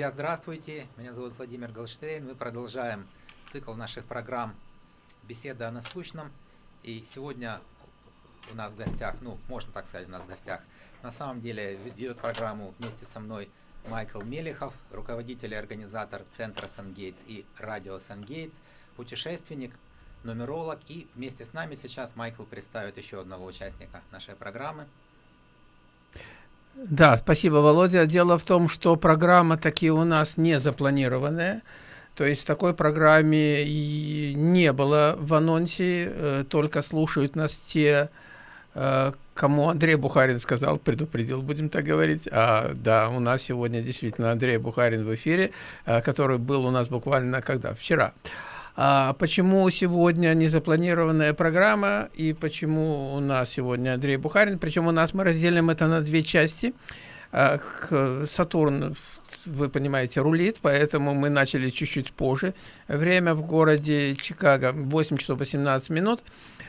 Друзья, здравствуйте. Меня зовут Владимир Голштейн. Мы продолжаем цикл наших программ «Беседа о насущном». И сегодня у нас в гостях, ну, можно так сказать, у нас в гостях, на самом деле ведет программу вместе со мной Майкл Мелехов, руководитель и организатор Центра Сангейтс и радио Сангейтс, путешественник, нумеролог. И вместе с нами сейчас Майкл представит еще одного участника нашей программы – да, спасибо, Володя. Дело в том, что программа такие у нас не запланированная. То есть такой программе не было в анонсе, э, только слушают нас те, э, кому Андрей Бухарин сказал, предупредил, будем так говорить. А, да, у нас сегодня действительно Андрей Бухарин в эфире, э, который был у нас буквально когда? Вчера. А почему сегодня незапланированная программа и почему у нас сегодня Андрей Бухарин? Причем у нас мы разделим это на две части. А, Сатурн, вы понимаете, рулит, поэтому мы начали чуть-чуть позже. Время в городе Чикаго 8 часов 18 минут.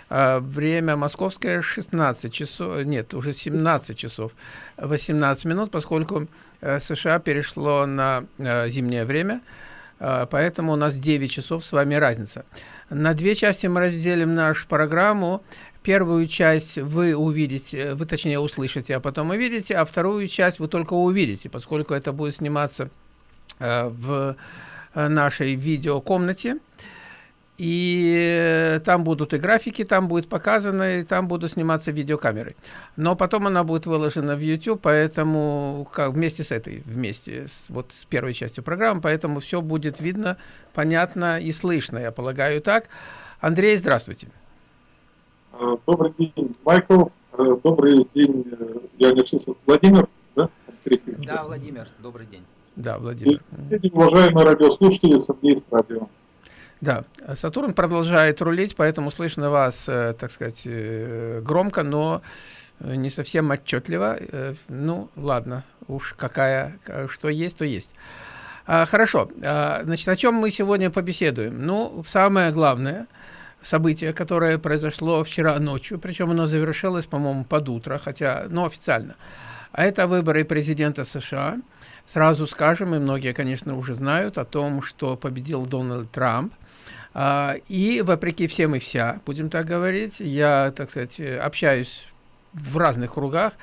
А, время московское 16 часов, нет, уже 17 часов 18 минут, поскольку э, США перешло на э, зимнее время. А, поэтому у нас 9 часов с вами разница. На две части мы разделим нашу программу. Первую часть вы увидите, вы точнее услышите, а потом увидите, а вторую часть вы только увидите, поскольку это будет сниматься э, в нашей видеокомнате. комнате и там будут и графики, там будет показано, и там будут сниматься видеокамеры. Но потом она будет выложена в YouTube, поэтому как, вместе с этой, вместе с, вот с первой частью программы, поэтому все будет видно, понятно и слышно, я полагаю так. Андрей, здравствуйте. Э, добрый день, Майкл. Э, добрый день, э, я не слышал, Владимир, да? Да, Владимир, добрый день. Да, Владимир. И, уважаемые радиослушатели, Сергей с радио. Да, Сатурн продолжает рулить, поэтому слышно вас, э, так сказать, э, громко, но э, не совсем отчетливо. Ну, ладно, уж какая, что есть, то есть. А, хорошо, а, значит, о чем мы сегодня побеседуем? Ну, самое главное событие, которое произошло вчера ночью, причем оно завершилось, по-моему, под утро, хотя, ну, официально. А это выборы президента США. Сразу скажем, и многие, конечно, уже знают о том, что победил Дональд Трамп. А, и вопреки всем и вся, будем так говорить, я, так сказать, общаюсь в разных кругах,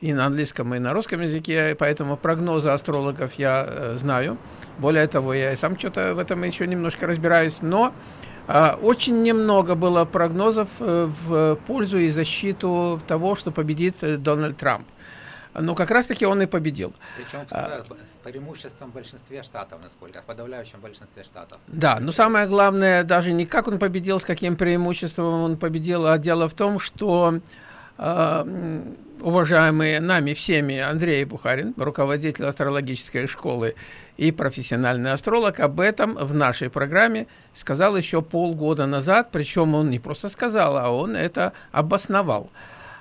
и на английском, и на русском языке, поэтому прогнозы астрологов я э, знаю. Более того, я и сам что-то в этом еще немножко разбираюсь, но э, очень немного было прогнозов э, в пользу и защиту того, что победит э, Дональд Трамп но как раз-таки он и победил. Причем с, а, с преимуществом в большинстве штатов, насколько, в подавляющем большинстве штатов. Да, но самое главное даже не как он победил, с каким преимуществом он победил, а дело в том, что э, уважаемый нами всеми Андрей Бухарин, руководитель астрологической школы и профессиональный астролог, об этом в нашей программе сказал еще полгода назад, причем он не просто сказал, а он это обосновал.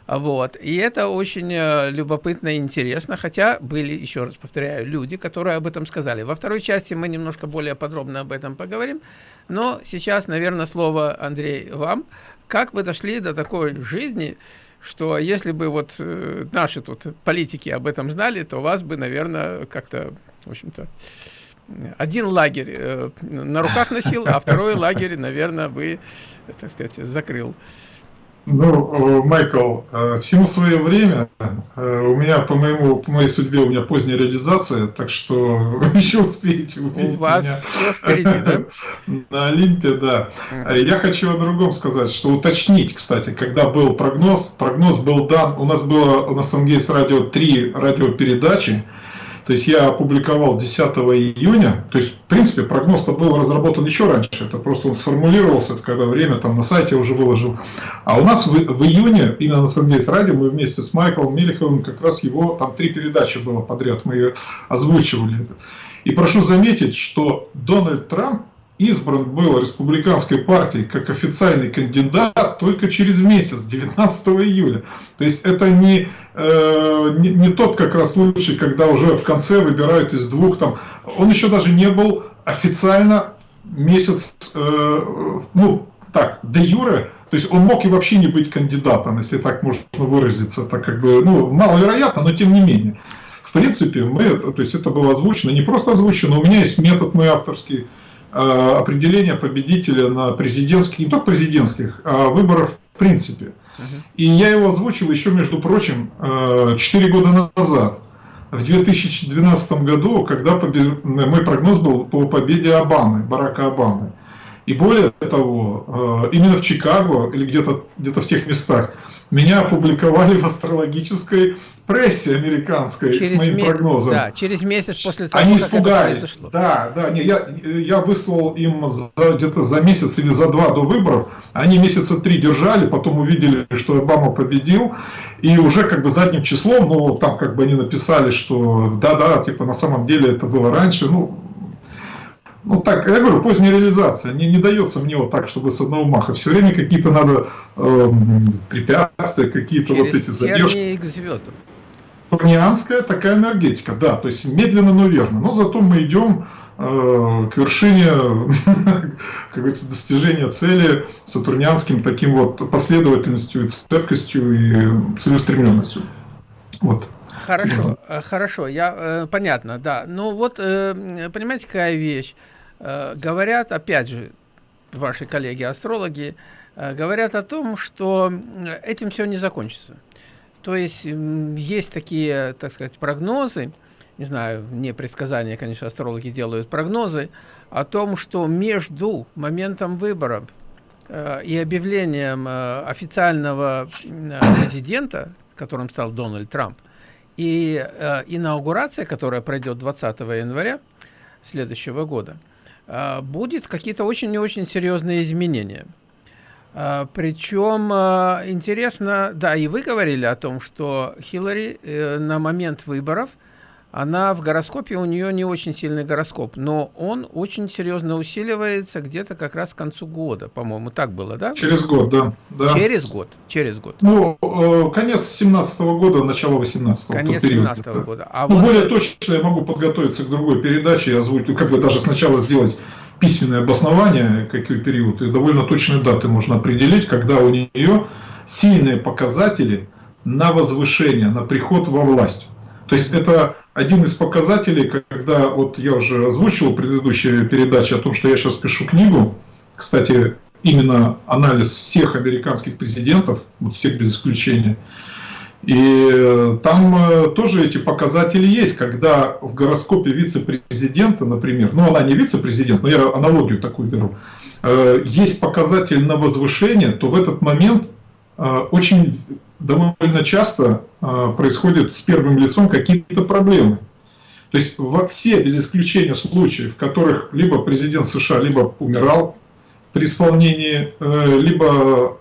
Вот. И это очень э, любопытно и интересно, хотя были, еще раз повторяю, люди, которые об этом сказали. Во второй части мы немножко более подробно об этом поговорим, но сейчас, наверное, слово, Андрей, вам. Как вы дошли до такой жизни, что если бы вот э, наши тут политики об этом знали, то вас бы, наверное, как-то, в общем-то, один лагерь э, на руках носил, а второй лагерь, наверное, бы, так сказать, закрыл. Ну, э, Майкл, э, всему свое время. Э, у меня, по моему, по моей судьбе, у меня поздняя реализация, так что еще успеете увидеть у вас меня все впереди, да? на Олимпе, да. Я хочу о другом сказать, что уточнить, кстати, когда был прогноз, прогноз был дан, у нас было на Сангейс радио три радиопередачи, то есть я опубликовал 10 июня, то есть в принципе прогноз-то был разработан еще раньше, это просто он сформулировался, это когда время там на сайте уже выложил. А у нас в, в июне, именно на Сангейс радио, мы вместе с Майклом Мелеховым, как раз его, там три передачи было подряд, мы озвучивали. И прошу заметить, что Дональд Трамп избран был республиканской партией как официальный кандидат только через месяц, 19 июля. То есть это не, э, не, не тот как раз случай, когда уже в конце выбирают из двух там. Он еще даже не был официально месяц, э, ну так, де юре, то есть он мог и вообще не быть кандидатом, если так можно выразиться, так как бы, ну, маловероятно, но тем не менее. в принципе, мы, то есть это было озвучено, не просто озвучено, у меня есть метод мой авторский, определения победителя на президентских, не только президентских, а выборов в принципе. И я его озвучил еще, между прочим, 4 года назад в 2012 году, когда мой прогноз был по победе Обамы, Барака Обамы. И более того, э, именно в Чикаго или где-то где, -то, в тех местах меня опубликовали в астрологической прессе американской через с моим месяц, прогнозом. Да, через месяц после того, Они как испугались. Это. Да, да, не, я, я выслал им где-то за месяц или за два до выборов. Они месяца три держали, потом увидели, что Обама победил. И уже как бы задним числом, ну там как бы они написали, что да-да, типа на самом деле это было раньше. Ну, ну так, я говорю, поздняя реализация. Не, не дается мне вот так, чтобы с одного маха. Все время какие-то надо э, препятствия, какие-то вот эти задержки. к звездам. Турнианская такая энергетика, да, то есть медленно, но верно. Но зато мы идем э, к вершине, как говорится, достижения цели сатурнианским таким вот последовательностью и цепкостью и целеустремленностью. Вот. Хорошо, э, хорошо, я, э, понятно, да. Ну вот, э, понимаете, какая вещь? Э, говорят, опять же, ваши коллеги-астрологи, э, говорят о том, что этим все не закончится. То есть есть такие, так сказать, прогнозы, не знаю, не предсказания, конечно, астрологи делают прогнозы, о том, что между моментом выборов э, и объявлением э, официального э, президента, которым стал Дональд Трамп, и инаугурация, которая пройдет 20 января следующего года, будет какие-то очень и очень серьезные изменения. А, причем а, интересно, да, и вы говорили о том, что Хиллари э, на момент выборов, она в гороскопе, у нее не очень сильный гороскоп, но он очень серьезно усиливается где-то как раз к концу года, по-моему, так было, да? Через год, да. да. Через год, через год. Ну, э, конец 17 -го года, начало 18 -го. Конец 17 -го года. А ну, вот... более точно я могу подготовиться к другой передаче, я озвучу, как бы даже сначала сделать письменное обоснование, какой период, и довольно точные даты можно определить, когда у нее сильные показатели на возвышение, на приход во власть. То есть это один из показателей, когда вот я уже озвучил в предыдущей передаче о том, что я сейчас пишу книгу, кстати, именно анализ всех американских президентов, вот всех без исключения, и э, там э, тоже эти показатели есть, когда в гороскопе вице-президента, например, ну она не вице-президент, но я аналогию такую беру, э, есть показатель на возвышение, то в этот момент очень довольно часто происходят с первым лицом какие-то проблемы. То есть во все, без исключения случаев, в которых либо президент США либо умирал при исполнении, либо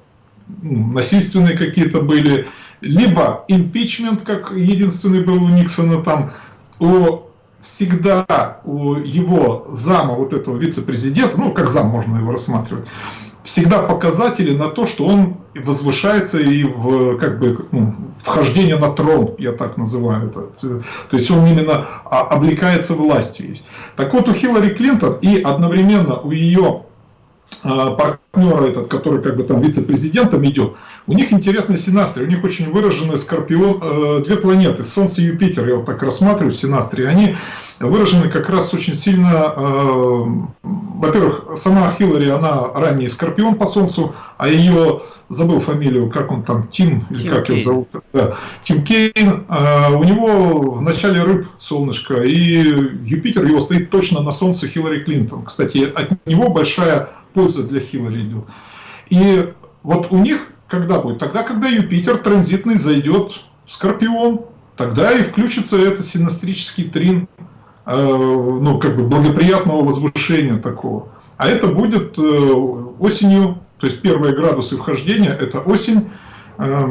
насильственные какие-то были, либо импичмент, как единственный был у Никсона там, у всегда у его зама, вот этого вице-президента, ну как зам можно его рассматривать, всегда показатели на то, что он возвышается и в как бы ну, вхождение на трон, я так называю это. То есть он именно облекается властью есть. Так вот у Хиллари Клинтон и одновременно у ее партнера этот, который как бы там вице-президентом идет, у них интересный синастрий, у них очень выраженный скорпион, э, две планеты, Солнце и Юпитер, я вот так рассматриваю синастрий, они выражены как раз очень сильно, э, во-первых, сама Хиллари, она ранний скорпион по Солнцу, а ее, забыл фамилию, как он там, Тим, Тим или как Кейн. его зовут, да, Тим Кейн, э, у него в начале рыб солнышко, и Юпитер его стоит точно на Солнце Хиллари Клинтон. Кстати, от него большая польза для Хиллари идет. И вот у них когда будет? Тогда, когда Юпитер транзитный зайдет в Скорпион, тогда и включится этот синастрический трин, э, ну, как бы благоприятного возвышения такого. А это будет э, осенью, то есть первые градусы вхождения, это осень э,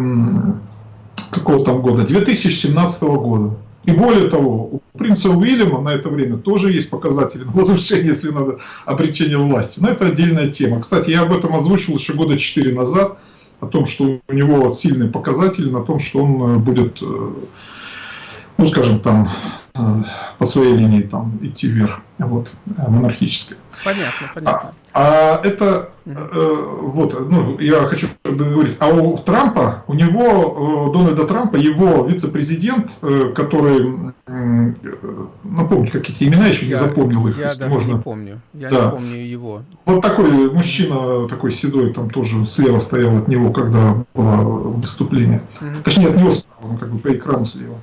какого там года? 2017 года. И более того, у принца Уильяма на это время тоже есть показатели на возвышение, если надо, обретение власти. Но это отдельная тема. Кстати, я об этом озвучил еще года 4 назад, о том, что у него сильные показатели, на том, что он э, будет, э, ну скажем, там, э, по своей линии там, идти вверх. Вот, монархическое. Понятно, понятно. А, а это, э, вот, ну, я хочу договорить, а у Трампа, у него, Дональда Трампа, его вице-президент, который, э, напомню, как эти имена, еще я, не запомнил их, Я даже можно. не помню, я да. не помню его. Вот такой мужчина, такой седой, там тоже слева стоял от него, когда было выступление. Угу. Точнее, от него справа, ну, как бы по экрану слева.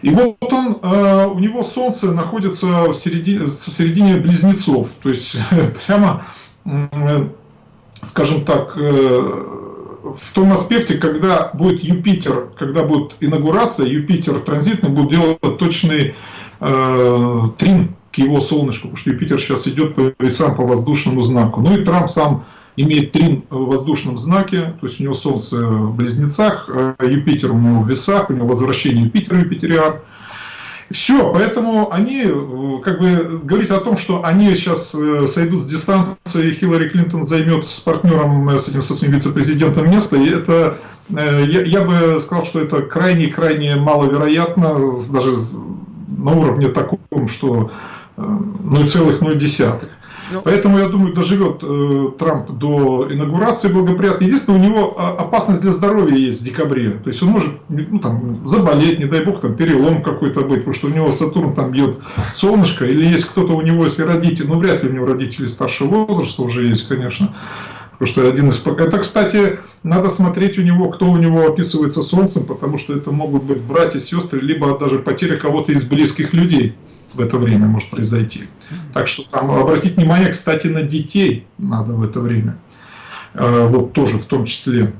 И вот он, э, у него Солнце находится в середине, в середине близнецов, то есть прямо, скажем так, э, в том аспекте, когда будет Юпитер, когда будет инаугурация, Юпитер транзитный будет делать точный э, трин к его солнышку, потому что Юпитер сейчас идет по весам по воздушному знаку. Ну и Трамп сам имеет трин в воздушном знаке, то есть у него Солнце в близнецах, э, Юпитер у него в весах, у него возвращение Юпитера, Юпитериар. Все, поэтому они, э, как бы, говорить о том, что они сейчас э, сойдут с дистанции, Хиллари Клинтон займет с партнером, с этим, со своим вице-президентом место, и это, я, я бы сказал, что это крайне-крайне маловероятно, даже на уровне таком, что 0,0. Ну, Поэтому, я думаю, доживет э, Трамп до инаугурации благоприятно. Единственное, у него а, опасность для здоровья есть в декабре. То есть он может ну, там, заболеть, не дай бог, там, перелом какой-то быть, потому что у него Сатурн там бьет солнышко. Или есть кто-то у него, если родители, ну вряд ли у него родители старшего возраста уже есть, конечно. Потому что один из... Это, кстати, надо смотреть у него, кто у него описывается Солнцем, потому что это могут быть братья, сестры, либо даже потеря кого-то из близких людей в это время может произойти. Так что там обратить внимание, кстати, на детей надо в это время. Э, вот тоже в том числе.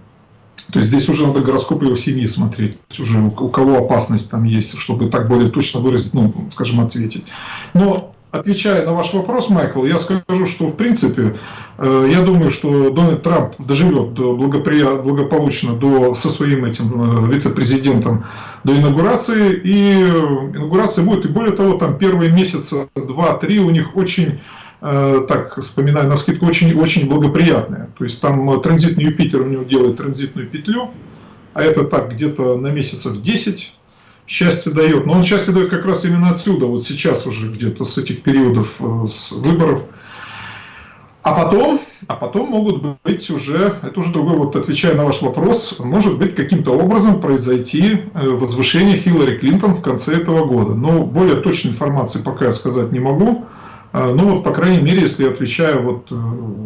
То есть здесь уже надо гороскоп его семьи смотреть, уже у кого опасность там есть, чтобы так более точно выразить, ну, скажем, ответить. Но отвечая на ваш вопрос, Майкл, я скажу, что в принципе, э, я думаю, что Дональд Трамп доживет до благополучно до, со своим этим э, вице-президентом до инаугурации, и инаугурация будет, и более того, там первые месяца, два-три у них очень э, так вспоминаю на скидку, очень, очень благоприятные. То есть там транзитный Юпитер у него делает транзитную петлю, а это так где-то на месяцев 10 счастье дает. Но он счастье дает как раз именно отсюда, вот сейчас уже где-то с этих периодов э, с выборов. А потом, а потом могут быть уже, это уже другой, вот отвечая на ваш вопрос, может быть каким-то образом произойти э, возвышение Хиллари Клинтон в конце этого года. Но более точной информации пока я сказать не могу. Э, ну вот, по крайней мере, если я отвечаю, вот,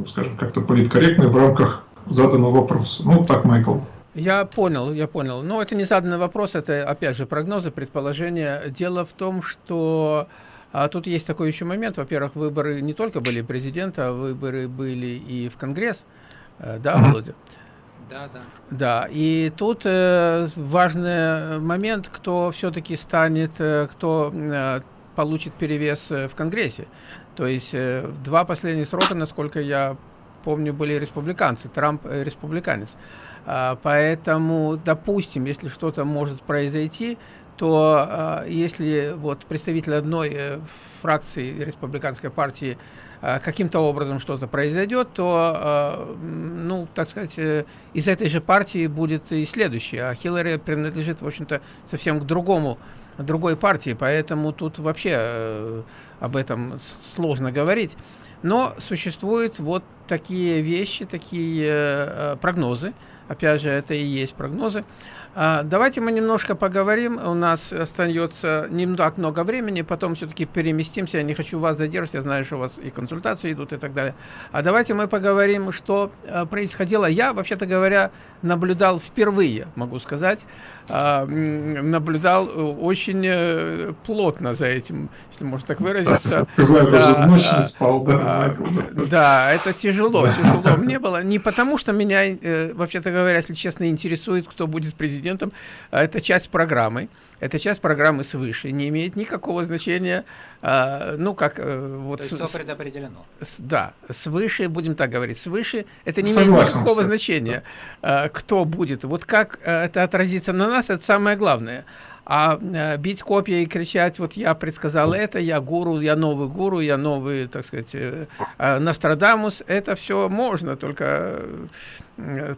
скажем, как-то политкорректно в рамках заданного вопроса. Ну, так, Майкл. Я понял, я понял. Но это не заданный вопрос, это, опять же, прогнозы, предположения. Дело в том, что а тут есть такой еще момент. Во-первых, выборы не только были президента, а выборы были и в Конгресс. Э, да, Володя? Да, да. Да, и тут э, важный момент, кто все-таки станет, э, кто э, получит перевес э, в Конгрессе. То есть э, два последних срока, насколько я помню, были республиканцы, Трамп э, республиканец. А, поэтому, допустим, если что-то может произойти, то а, если вот представитель одной э, фракции республиканской партии а, каким-то образом что-то произойдет, то, ну, так сказать, э, из этой же партии будет и следующий. А Хиллари принадлежит, в общем-то, совсем к другому другой партии, поэтому тут вообще э, об этом сложно говорить. Но существуют вот такие вещи, такие прогнозы, Опять же, это и есть прогнозы. А, давайте мы немножко поговорим. У нас остается не так много времени, потом все-таки переместимся. Я не хочу вас задерживать, я знаю, что у вас и консультации идут и так далее. А давайте мы поговорим, что а, происходило. Я, вообще-то говоря, наблюдал впервые, могу сказать, наблюдал очень э, плотно за этим, если можно так выразиться. Сказал, да, ночь не спал, да, а, да, это тяжело, тяжело мне было. Не потому, что меня, э, вообще-то говоря, если честно, интересует, кто будет президентом. А это часть программы. Это часть программы свыше. Не имеет никакого значения, а, ну, как... Э, вот То есть с, все предопределено. С, да, свыше, будем так говорить, свыше. Это не Согласен, имеет никакого значения, да. кто будет. Вот как это отразится на нас, это самое главное. А э, бить копья и кричать, вот я предсказал это, я гуру, я новый гуру, я новый, так сказать, э, э, Нострадамус, это все можно, только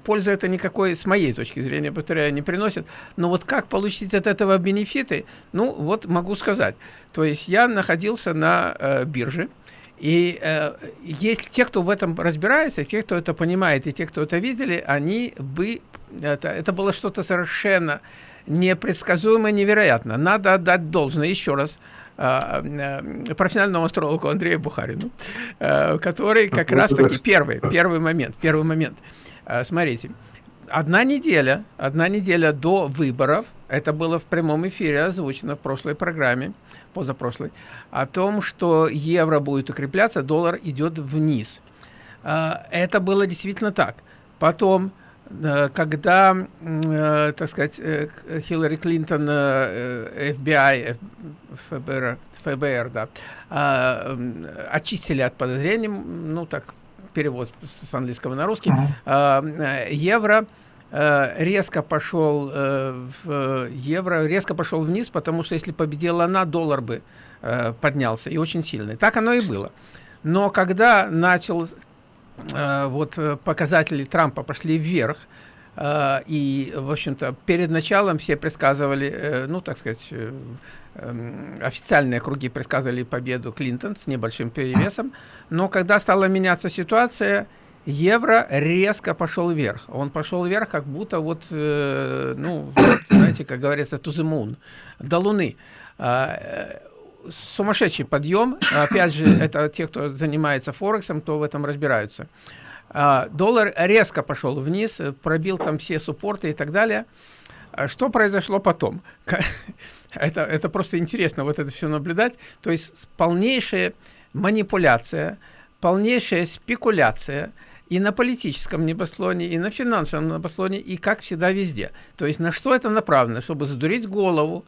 пользы это никакой, с моей точки зрения, повторяю, не приносит. Но вот как получить от этого бенефиты, ну вот могу сказать. То есть я находился на бирже, и э, есть те, кто в этом разбирается, те, кто это понимает, и те, кто это видели, они бы... Это, это было что-то совершенно непредсказуемо, невероятно. Надо отдать должное еще раз э, э, профессиональному астрологу Андрею Бухарину, э, который как раз-таки первый, первый момент, первый момент. Смотрите, одна неделя, одна неделя до выборов, это было в прямом эфире озвучено в прошлой программе, позапрошлой, о том, что евро будет укрепляться, доллар идет вниз. Это было действительно так. Потом когда, э, так сказать, э, Хиллари Клинтон, FBI, ФБР, ФБР да, а, очистили от подозрений, ну так, перевод с английского на русский, uh-huh. евро резко пошел в евро резко пошел вниз, потому что если победила она, доллар бы поднялся и очень сильный. Так оно и было. Но когда начал Э, вот э, показатели Трампа пошли вверх, э, и, в общем-то, перед началом все предсказывали, ну, так сказать, эм, официальные круги предсказывали победу Клинтон с небольшим перевесом, но когда стала меняться ситуация, евро резко пошел вверх. Он пошел вверх, как будто вот, ну, знаете, как говорится, to the moon, до Луны сумасшедший подъем. Опять же, это те, кто занимается Форексом, то в этом разбираются. А, доллар резко пошел вниз, пробил там все суппорты и так далее. А что произошло потом? Это, это просто интересно вот это все наблюдать. То есть полнейшая манипуляция, полнейшая спекуляция и на политическом небослоне, и на финансовом небослоне, и как всегда везде. То есть на что это направлено? Чтобы задурить голову,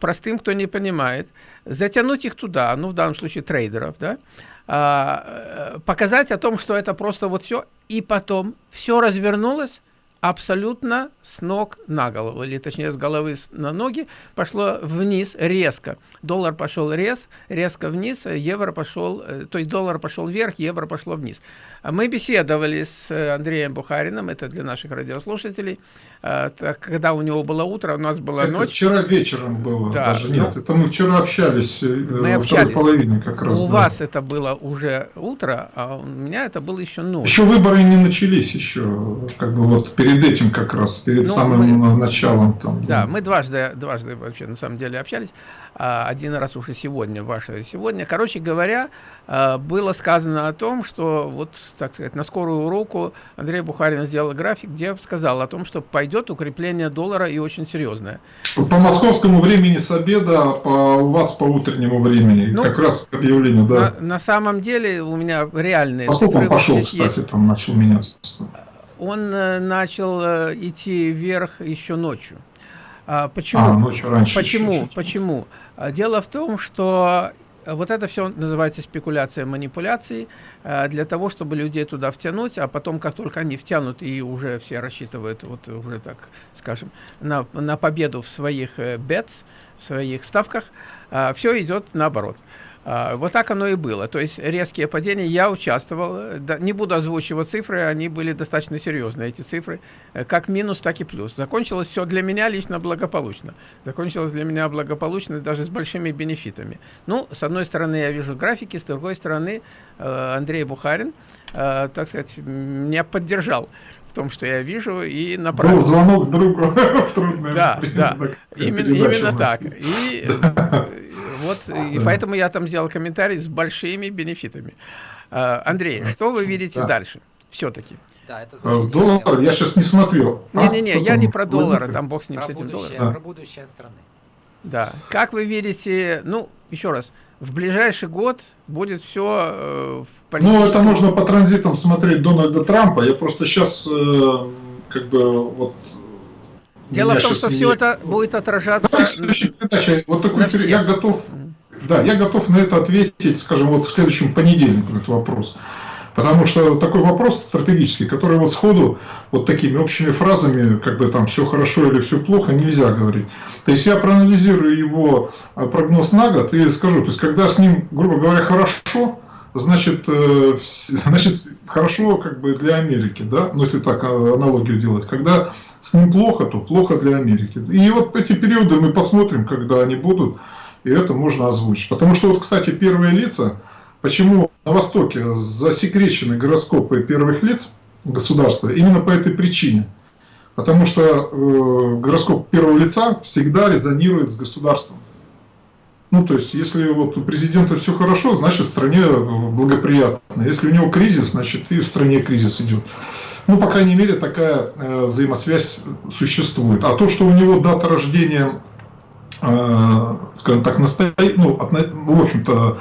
простым, кто не понимает, затянуть их туда, ну, в данном случае трейдеров, да, а, э, показать о том, что это просто вот все, и потом все развернулось, абсолютно с ног на голову, или точнее с головы на ноги, пошло вниз резко. Доллар пошел рез, резко вниз, евро пошел, э, то есть доллар пошел вверх, евро пошло вниз. А мы беседовали с э, Андреем Бухариным, это для наших радиослушателей, э, когда у него было утро, у нас была это ночь. вчера вечером было, да, даже нет, ну, это мы вчера общались мы во общались. второй половине как раз. У да. вас это было уже утро, а у меня это было еще ночь. Еще выборы не начались еще, как бы вот перед перед этим как раз, перед ну, самым мы, началом. Там, да, да, мы дважды, дважды вообще на самом деле общались. А, один раз уже сегодня, ваше сегодня. Короче говоря, а, было сказано о том, что вот, так сказать, на скорую руку Андрей Бухарин сделал график, где сказал о том, что пойдет укрепление доллара и очень серьезное. По московскому времени с обеда, по, у вас по утреннему времени, ну, как раз к объявлению, да. На, на самом деле у меня реальные Поскольку цифры. он пошел, кстати, есть. там начал меняться он э, начал э, идти вверх еще ночью. А, почему? А, ночью раньше. Почему? Еще, Почему? А, дело в том, что вот это все называется спекуляция, манипуляции, э, для того, чтобы людей туда втянуть, а потом, как только они втянут и уже все рассчитывают, вот уже так скажем, на, на победу в своих бетс, в своих ставках, все идет наоборот. А, вот так оно и было. То есть резкие падения. Я участвовал. Не буду озвучивать цифры, они были достаточно серьезные, эти цифры. Э, как минус, так и плюс. Закончилось все для меня лично благополучно. Закончилось для меня благополучно даже с большими бенефитами. Ну, с одной стороны, я вижу графики, с другой стороны, э, Андрей Бухарин, э, так сказать, меня поддержал в том, что я вижу, и направил. Был звонок другу в трудное Да, да, именно, именно так. И вот, и поэтому я там сделал комментарий с большими бенефитами. А, Андрей, что вы видите да. дальше? Все-таки. Да, это э, доллар я сейчас не смотрел. Не-не-не, а, я не про доллары, там бог с ним, про с этим долларом. Да. Про будущее страны. Да. Как вы видите, ну, еще раз, в ближайший год будет все э, в политическом... Ну, это можно по транзитам смотреть Дональда Трампа. Я просто сейчас, э, как бы, вот Дело в том, что все это будет отражаться передаче, вот такой, на всех. Я готов, да, я готов на это ответить, скажем, вот в следующем понедельнике на этот вопрос. Потому что такой вопрос стратегический, который вот сходу вот такими общими фразами, как бы там все хорошо или все плохо, нельзя говорить. То есть я проанализирую его а, прогноз на год и скажу, то есть когда с ним, грубо говоря, хорошо, значит, э, значит хорошо как бы для Америки, да, ну если так а, аналогию делать. Когда с ним плохо, то плохо для Америки. И вот эти периоды мы посмотрим, когда они будут, и это можно озвучить. Потому что вот, кстати, первые лица, почему на Востоке засекречены гороскопы первых лиц государства, именно по этой причине. Потому что э, гороскоп первого лица всегда резонирует с государством. Ну, то есть, если вот у президента все хорошо, значит, стране благоприятно. Если у него кризис, значит, и в стране кризис идет. Ну, по крайней мере, такая э, взаимосвязь существует. А то, что у него дата рождения, э, скажем так, настоя... ну, в общем-то,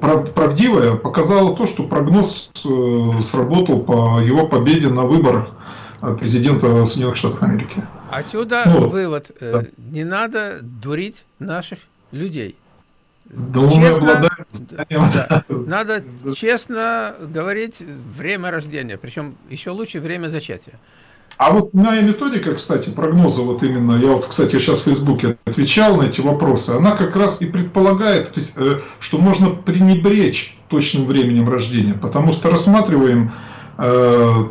прав... правдивая, показало то, что прогноз э, сработал по его победе на выборах э, президента Соединенных Штатов Америки. Отсюда ну, вывод. Э, да. Не надо дурить наших людей. Да честно, да, надо честно говорить время рождения, причем еще лучше время зачатия. А вот моя методика, кстати, прогноза, вот именно, я вот, кстати, сейчас в Фейсбуке отвечал на эти вопросы, она как раз и предполагает, то есть, э, что можно пренебречь точным временем рождения, потому что рассматриваем э,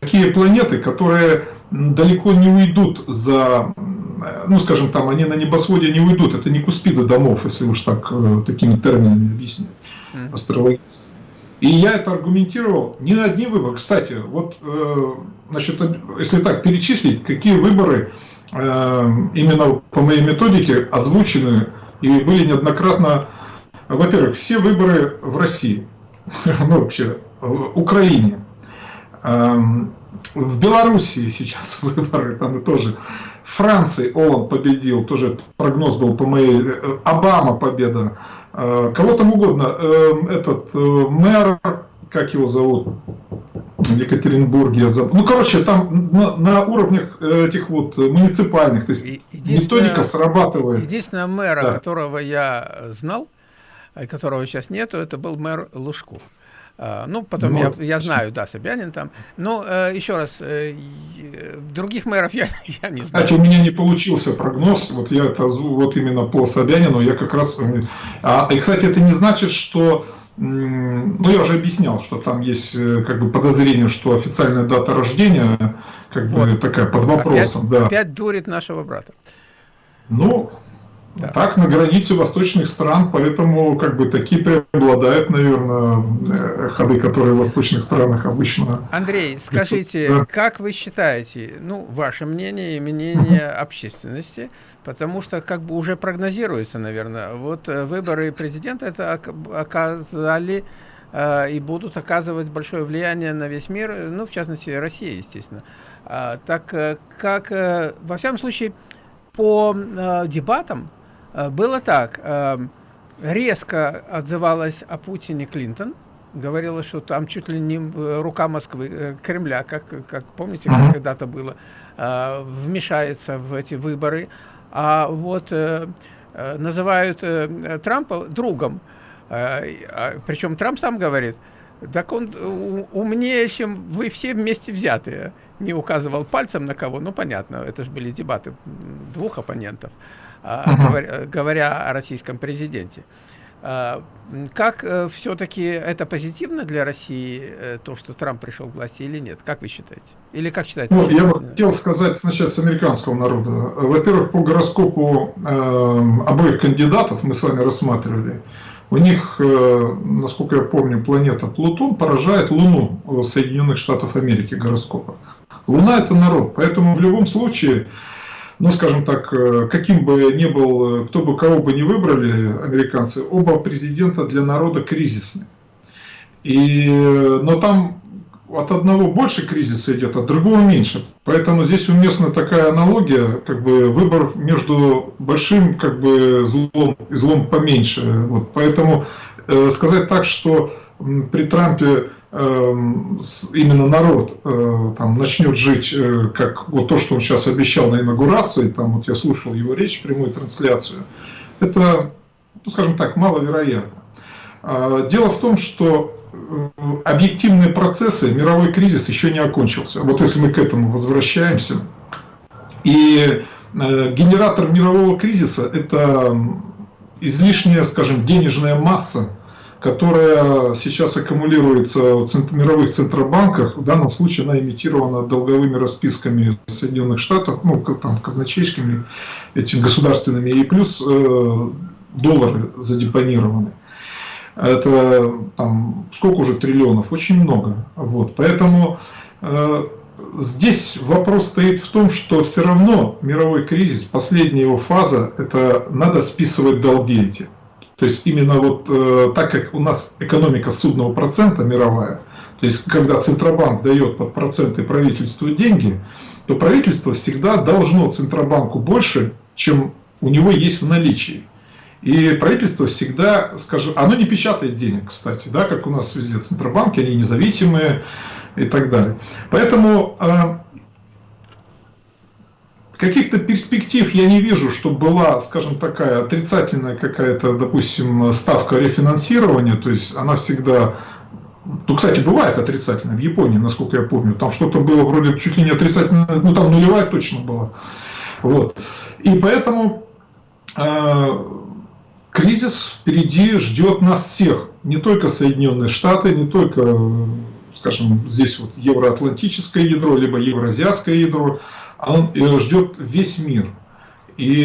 такие планеты, которые далеко не уйдут за ну, скажем, там, они на небосводе не уйдут, это не куспиды домов, если уж так, э, такими терминами объяснить, астрологически. И я это аргументировал не на одни выборы. Кстати, вот, э, значит, если так перечислить, какие выборы э, именно по моей методике озвучены и были неоднократно, во-первых, все выборы в России, ну вообще, в Украине, эм, в Белоруссии сейчас выборы, там тоже. Франции Оланд победил, тоже прогноз был по моей, э, Обама победа, э, кого там угодно, э, этот мэр, как его зовут, в Екатеринбурге, ну короче, там на, на уровнях этих вот муниципальных, то есть методика срабатывает. Единственное мэра, да. которого я знал, которого сейчас нету, это был мэр Лужков. А, ну, потом ну, я, я знаю, да, Собянин там. Но э, еще раз, э, других мэров я, я не знаю. Кстати, у меня не получился прогноз, вот я это вот именно по Собянину, я как раз... Э, а, и, кстати, это не значит, что... Ну, я уже объяснял, что там есть как бы подозрение, что официальная дата рождения как вот. бы такая под вопросом. Опять, да. опять дурит нашего брата. Ну, да. Так, на границе восточных стран, поэтому как бы такие преобладают, наверное, э, ходы, которые в восточных странах обычно... Андрей, скажите, да. как вы считаете, ну, ваше мнение и мнение общественности, потому что как бы уже прогнозируется, наверное, вот э, выборы президента это оказали э, и будут оказывать большое влияние на весь мир, ну, в частности, Россия, естественно. А, так как, во всяком случае, по дебатам, было так, э, резко отзывалась о Путине Клинтон, говорила, что там чуть ли не рука Москвы, э, Кремля, как, как помните, как когда-то было, вмешается в эти выборы. А вот называют Трампа другом. А, Причем Трамп сам говорит, так он умнее, чем вы все вместе взятые. Не указывал пальцем на кого, ну понятно, это же были дебаты двух оппонентов. А, говоря, говоря о российском президенте. А, как э, все-таки это позитивно для России, э, то, что Трамп пришел к власти или нет? Как вы считаете? Или как считаете? Ну, я бы хотел сказать сначала с американского народа. Во-первых, по гороскопу э, обоих кандидатов мы с вами рассматривали. У них, э, насколько я помню, планета Плутон поражает Луну Соединенных Штатов Америки гороскопа. Луна это народ, поэтому в любом случае ну, скажем так, э, каким бы ни был, э, кто бы кого бы ни выбрали американцы, оба президента для народа кризисны. И, но там от одного больше кризиса идет, от другого меньше. Поэтому здесь уместна такая аналогия, как бы выбор между большим как бы злом и злом поменьше. Вот. Поэтому э, сказать так, что при Трампе именно народ э, там начнет жить, э, как вот то, что он сейчас обещал на инаугурации, там вот я слушал его речь, прямую трансляцию, это, ну, скажем так, маловероятно. А, дело в том, что объективные процессы, мировой кризис еще не окончился. Вот если мы к этому возвращаемся. И генератор мирового кризиса – это излишняя, скажем, денежная масса, которая сейчас аккумулируется в мировых центробанках, в данном случае она имитирована долговыми расписками Соединенных Штатов, ну, там, казначейскими, этими государственными, и плюс э, доллары задепонированы. Это там сколько уже триллионов? Очень много. Вот. Поэтому э, здесь вопрос стоит в том, что все равно мировой кризис, последняя его фаза, это надо списывать долги эти. То есть именно вот э, так как у нас экономика судного процента мировая, то есть когда Центробанк дает под проценты правительству деньги, то правительство всегда должно Центробанку больше, чем у него есть в наличии. И правительство всегда, скажем, оно не печатает денег, кстати, да, как у нас везде Центробанки, они независимые, и так далее. Поэтому э, каких-то перспектив я не вижу, что была, скажем, такая отрицательная какая-то, допустим, ставка рефинансирования, то есть она всегда ну, кстати, бывает отрицательно. В Японии, насколько я помню, там что-то было вроде чуть ли не отрицательно, ну там нулевая точно была. Вот. И поэтому э, кризис впереди ждет нас всех. Не только Соединенные Штаты, не только скажем, здесь вот евроатлантическое ядро, либо евроазиатское ядро, он э, ждет весь мир. И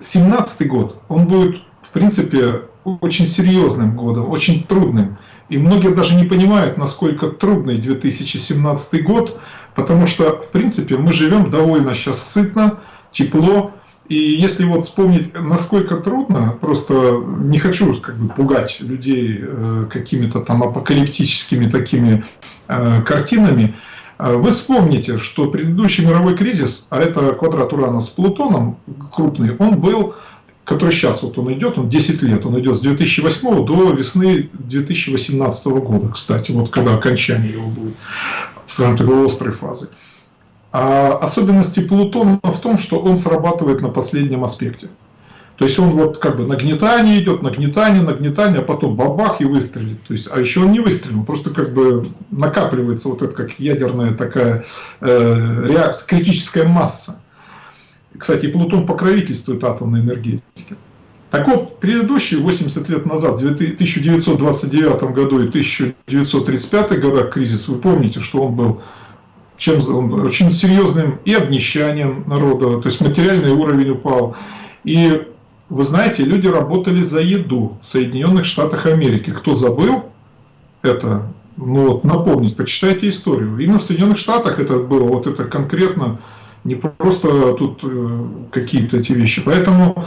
17 э, год, он будет, в принципе, очень серьезным годом, очень трудным. И многие даже не понимают, насколько трудный 2017 год, потому что, в принципе, мы живем довольно сейчас сытно, тепло, и если вот вспомнить, насколько трудно, просто не хочу как бы пугать людей э, какими-то там апокалиптическими такими э, картинами, вы вспомните, что предыдущий мировой кризис, а это квадрат Урана с Плутоном крупный, он был, который сейчас вот он идет, он 10 лет, он идет с 2008 до весны 2018 года, кстати, вот когда окончание его будет, скажем так, острой фазы. А особенности Плутона в том, что он срабатывает на последнем аспекте. То есть он вот как бы нагнетание идет, нагнетание, нагнетание, а потом бабах и выстрелит. То есть, а еще он не выстрелил, просто как бы накапливается вот это как ядерная такая э, реакция, критическая масса. Кстати, Плутон покровительствует атомной энергетике. Так вот, предыдущие 80 лет назад, в 1929 году и 1935 годах кризис, вы помните, что он был чем очень серьезным и обнищанием народа, то есть материальный уровень упал. И вы знаете, люди работали за еду в Соединенных Штатах Америки. Кто забыл это, ну вот напомнить, почитайте историю. Именно в Соединенных Штатах это было, вот это конкретно, не просто тут э, какие-то эти вещи. Поэтому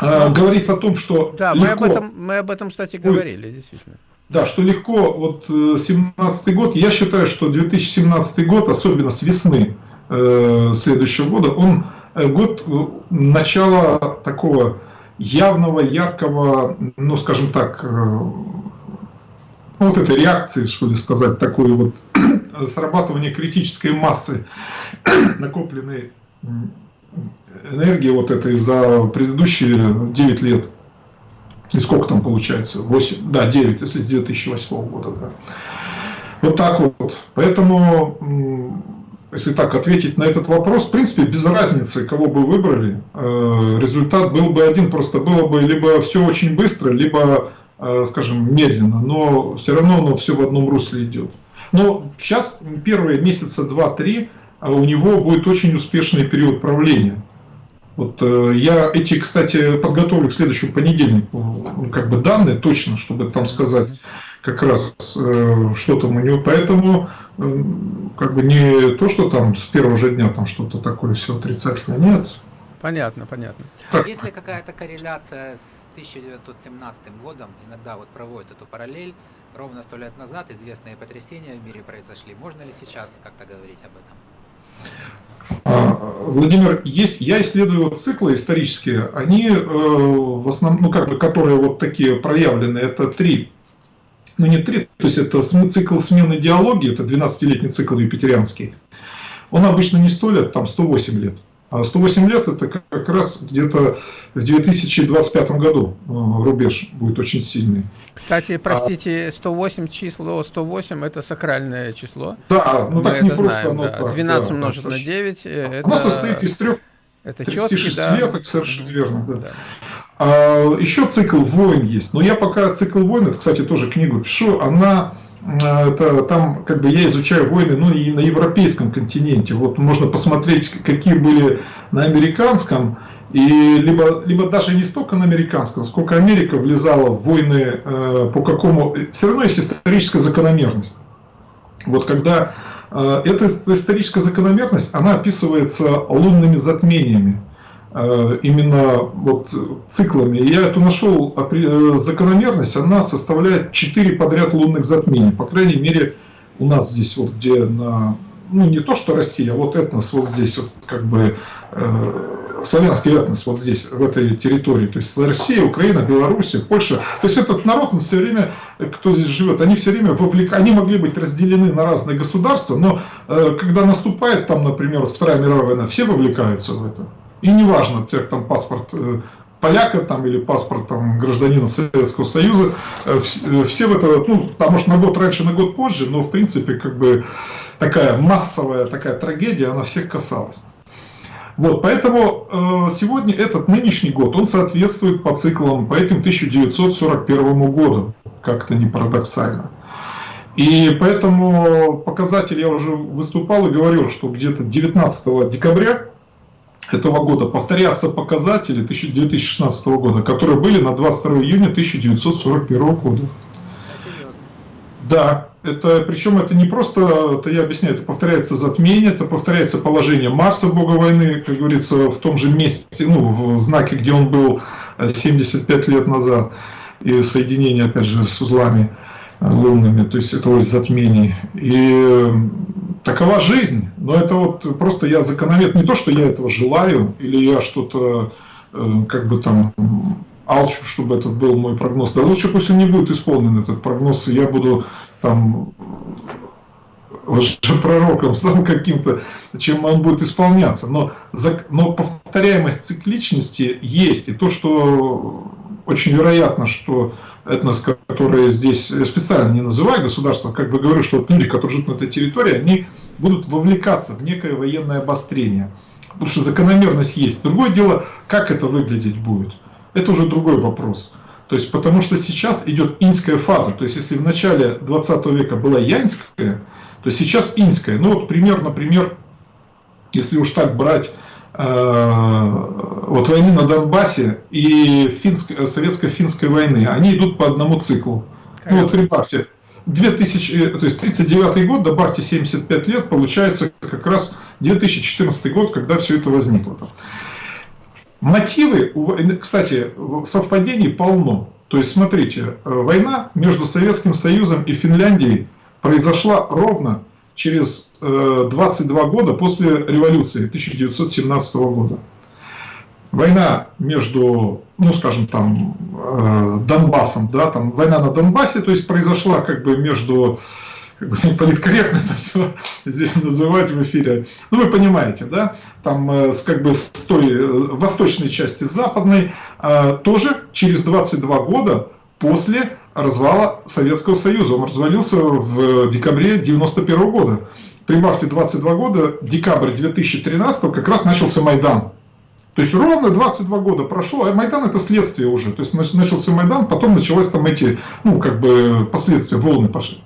э, говорить о том, что Да, легко... мы, об этом, мы об этом, кстати, говорили, действительно. Да, что легко, вот 17 э, год, я считаю, что 2017 год, особенно с весны э, следующего года, он год э, начала такого явного, яркого, ну, скажем так, э, ну, вот этой реакции, что ли сказать, такой вот срабатывание критической массы накопленной энергии вот этой за предыдущие 9 лет. И сколько там получается? 8, да, 9, если с 2008 года. Да. Вот так вот. Поэтому, если так ответить на этот вопрос, в принципе, без разницы, кого бы выбрали, э, результат был бы один. Просто было бы либо все очень быстро, либо, э, скажем, медленно. Но все равно оно все в одном русле идет. Но сейчас первые месяца 2-3 а у него будет очень успешный период правления. Вот э, я эти, кстати, подготовлю к следующему понедельнику, ну, как бы данные точно, чтобы там сказать как раз, э, что там у него. Поэтому э, как бы не то, что там с первого же дня там что-то такое все отрицательное, нет. Понятно, понятно. Так. Есть ли какая-то корреляция с 1917 годом? Иногда вот проводят эту параллель. Ровно сто лет назад известные потрясения в мире произошли. Можно ли сейчас как-то говорить об этом? А, Владимир, есть, я исследую циклы исторические, они э, в основном, ну как бы, которые вот такие проявлены, это три, ну не три, то есть это цикл смены идеологии, это 12-летний цикл юпитерианский, он обычно не 100 лет, там 108 лет. А 108 лет это как раз где-то в 2025 году э, рубеж будет очень сильный. Кстати, простите, 108 число 108 это сакральное число. Да, ну Мы так не это просто знаем, да. так. 12 да, умножить да, на 9 э, это... Оно состоит из трех это 36 четкий, да. лет, совершенно верно. Да. Да. А, еще цикл войн есть. Но я пока цикл войн, это, кстати, тоже книгу пишу, она это, там как бы я изучаю войны, ну и на европейском континенте. Вот можно посмотреть, какие были на американском, и либо, либо даже не столько на американском, сколько Америка влезала в войны э, по какому... Все равно есть историческая закономерность. Вот когда э, эта историческая закономерность, она описывается лунными затмениями. Э, именно вот циклами. Я эту нашел э, закономерность, она составляет 4 подряд лунных затмений. По крайней мере, у нас здесь вот где на, ну не то что Россия, а вот этнос вот здесь вот как бы э, славянский этнос вот здесь, в этой территории. То есть Россия, Украина, Белоруссия, Польша. То есть этот народ, он все время, кто здесь живет, они все время вовлек... они могли быть разделены на разные государства, но э, когда наступает там, например, Вторая мировая война, все вовлекаются в это. И неважно, тебя там паспорт э, поляка там, или паспорт там, гражданина Советского Союза, э, э, все в это, ну, там, может, на год раньше, на год позже, но, в принципе, как бы такая массовая такая трагедия, она всех касалась. Вот, поэтому э, сегодня этот нынешний год, он соответствует по циклам, по этим 1941 году, как-то не парадоксально. И поэтому показатель я уже выступал и говорил, что где-то 19 декабря этого года повторятся показатели 2016 года, которые были на 22 июня 1941 года. Да, это, причем это не просто, это я объясняю, это повторяется затмение, это повторяется положение Марса, бога войны, как говорится, в том же месте, ну, в знаке, где он был 75 лет назад, и соединение, опять же, с узлами лунными, то есть это ось затмений. И такова жизнь. Но это вот просто я закономет, не то, что я этого желаю, или я что-то э, как бы там алчу, чтобы это был мой прогноз. Да лучше пусть он не будет исполнен, этот прогноз, и я буду там пророком там каким-то, чем он будет исполняться. Но, но повторяемость цикличности есть. И то, что очень вероятно, что этнос, которые здесь специально не называю государство, как бы говорю, что вот люди, которые живут на этой территории, они будут вовлекаться в некое военное обострение. Потому что закономерность есть. Другое дело, как это выглядеть будет. Это уже другой вопрос. То есть, потому что сейчас идет инская фаза. То есть, если в начале 20 века была янская, то сейчас инская. Ну вот пример, например, если уж так брать вот войны на Донбассе и советско-финской войны, они идут по одному циклу. Ну вот прибавьте, 2000, э, то есть 39 год, добавьте 75 лет, получается как раз 2014 год, когда все это возникло. Мотивы, кстати, совпадений полно. То есть, смотрите, э, война между Советским Союзом и Финляндией произошла ровно через 22 э, года после революции 1917 года. Война между, ну скажем там, э, Донбассом, да, там война на Донбассе, то есть произошла как бы между, как бы политкорректно это все здесь называть в эфире, ну вы понимаете, да, там э, с, как бы с той восточной части, западной, тоже через 22 года после развала Советского Союза. Он развалился в декабре 1991 года. Прибавьте 22 года, декабрь 2013 как раз начался Майдан. То есть ровно 22 года прошло, а Майдан это следствие уже. То есть начался Майдан, потом началось там эти, ну как бы последствия, волны пошли.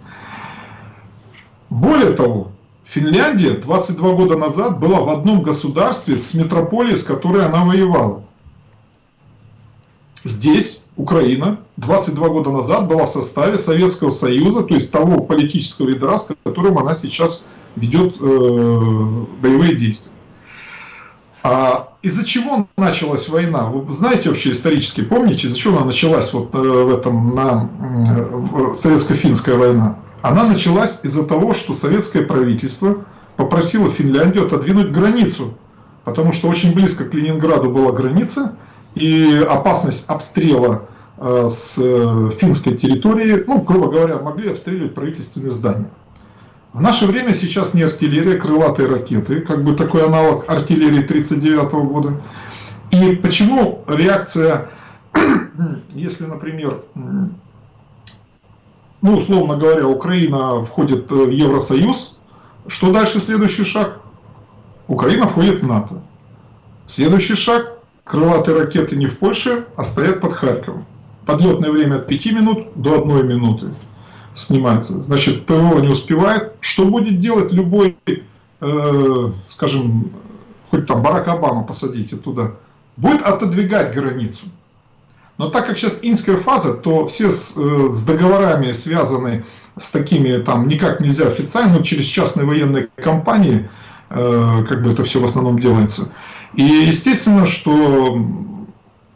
Более того, Финляндия 22 года назад была в одном государстве с метрополией, с которой она воевала. Здесь Украина 22 года назад была в составе Советского Союза, то есть того политического ядра, с которым она сейчас ведет э, боевые действия. А из-за чего началась война? Вы знаете вообще исторически, помните, из-за чего она началась вот э, в этом, на э, советско-финская война? Она началась из-за того, что советское правительство попросило Финляндию отодвинуть границу, потому что очень близко к Ленинграду была граница, и опасность обстрела с финской территории, ну, грубо говоря, могли обстреливать правительственные здания. В наше время сейчас не артиллерия, крылатые ракеты, как бы такой аналог артиллерии 1939 года. И почему реакция, если, например, ну, условно говоря, Украина входит в Евросоюз, что дальше следующий шаг? Украина входит в НАТО. Следующий шаг – крылатые ракеты не в Польше, а стоят под Харьковом. Подлетное время от 5 минут до 1 минуты снимается. Значит, ПВО не успевает. Что будет делать любой, э, скажем, хоть там Барак Обама посадите туда, будет отодвигать границу. Но так как сейчас инская фаза, то все с, э, с договорами связаны с такими, там никак нельзя официально, но через частные военные компании, э, как бы это все в основном делается. И естественно, что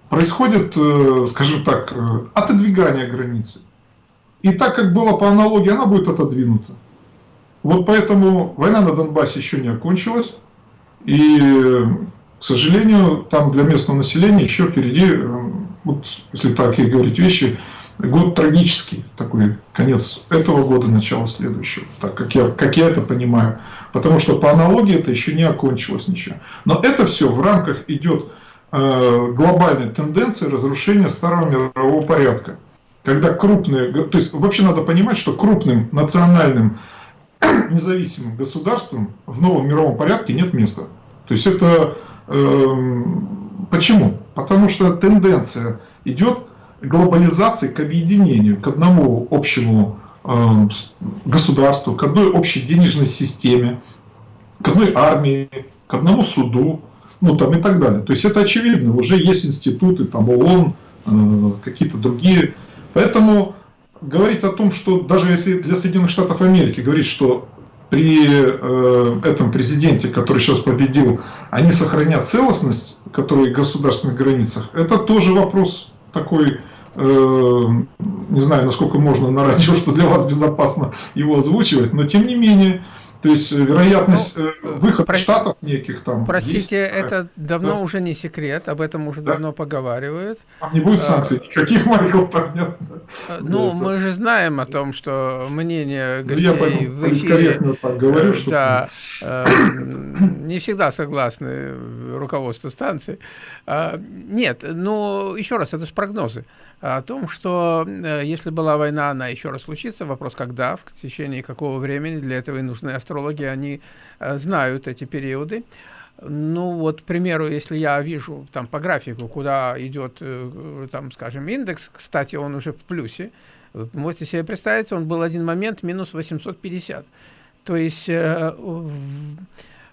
происходит, э, скажем так, э, отодвигание границы. И так как было по аналогии, она будет отодвинута. Вот поэтому война на Донбассе еще не окончилась. И, к сожалению, там для местного населения еще впереди, э, вот, если так и говорить вещи, год трагический, такой конец этого года, начало следующего, так как я, как я это понимаю. Потому что по аналогии это еще не окончилось ничего. Но это все в рамках идет э, глобальной тенденции разрушения старого мирового порядка когда крупные, то есть вообще надо понимать, что крупным национальным независимым государствам в новом мировом порядке нет места. То есть это э, почему? Потому что тенденция идет глобализации к объединению, к одному общему э, государству, к одной общей денежной системе, к одной армии, к одному суду, ну там и так далее. То есть это очевидно, уже есть институты, там ООН, э, какие-то другие Поэтому говорить о том, что даже если для Соединенных Штатов Америки говорить, что при э, этом президенте, который сейчас победил, они сохранят целостность, которая в государственных границах, это тоже вопрос такой, не знаю, насколько можно на радио, что для вас безопасно его озвучивать, но тем не менее, то есть э, вероятность ну, э, выхода про... штатов неких там. Простите, есть, это давно да? уже не секрет, об этом уже да? давно поговаривают. Там не будет а, санкций, а, никаких, Майкл, понятно. Ну, это. мы же знаем о том, что мнение гостей ну, я в эфире... так говорю, э, что... Да, э, не всегда согласны руководство станции. А, нет, ну, еще раз, это же прогнозы о том, что э, если была война, она еще раз случится. Вопрос, когда, в течение какого времени. Для этого и нужны астрологи, они э, знают эти периоды. Ну вот, к примеру, если я вижу там по графику, куда идет, э, там, скажем, индекс, кстати, он уже в плюсе, вы можете себе представить, он был один момент минус 850. То есть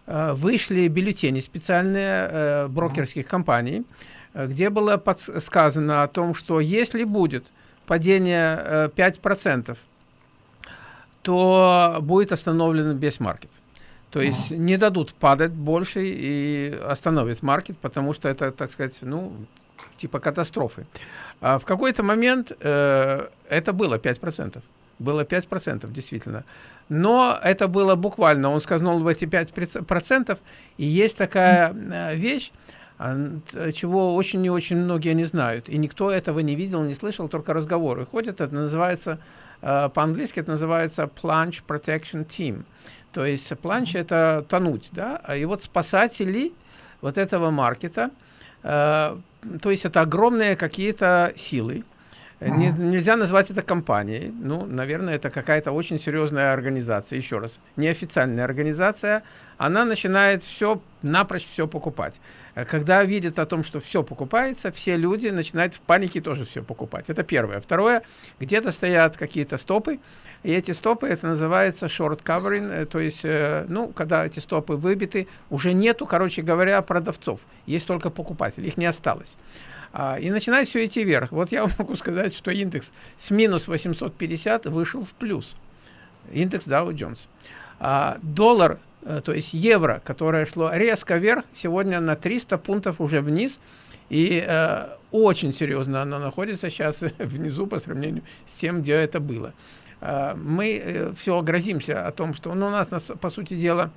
вышли бюллетени специальные брокерских компаний, где было сказано о том, что если будет падение 5%, э, то будет остановлен весь маркет. То есть не дадут падать больше и остановят маркет, потому что это, так сказать, ну, типа катастрофы. А в какой-то момент э, это было 5%. Было 5%, действительно. Но это было буквально, он сказал в эти 5%, и есть такая э, вещь, чего очень и очень многие не знают. И никто этого не видел, не слышал, только разговоры ходят. Это называется, э, по-английски это называется Plunge Protection Team. То есть plunge это тонуть, да, и вот спасатели вот этого маркета, э, то есть это огромные какие-то силы, не, нельзя назвать это компанией. Ну, наверное, это какая-то очень серьезная организация. Еще раз, неофициальная организация. Она начинает все, напрочь все покупать. Э, когда видят о том, что все покупается, все люди начинают в панике тоже все покупать. Это первое. Второе, где-то стоят какие-то стопы, и эти стопы, это называется short covering, э, то есть, э, ну, когда эти стопы выбиты, уже нету, короче говоря, продавцов, есть только покупатели, их не осталось. А, и начинает все идти вверх. Вот я могу сказать, что индекс с минус 850 вышел в плюс. Индекс Dow Jones. А, доллар, э, то есть евро, которое шло резко вверх, сегодня на 300 пунктов уже вниз. И э, очень серьезно оно находится сейчас внизу по сравнению с тем, где это было. Э, мы э, все грозимся о том, что ну, у нас, по сути дела,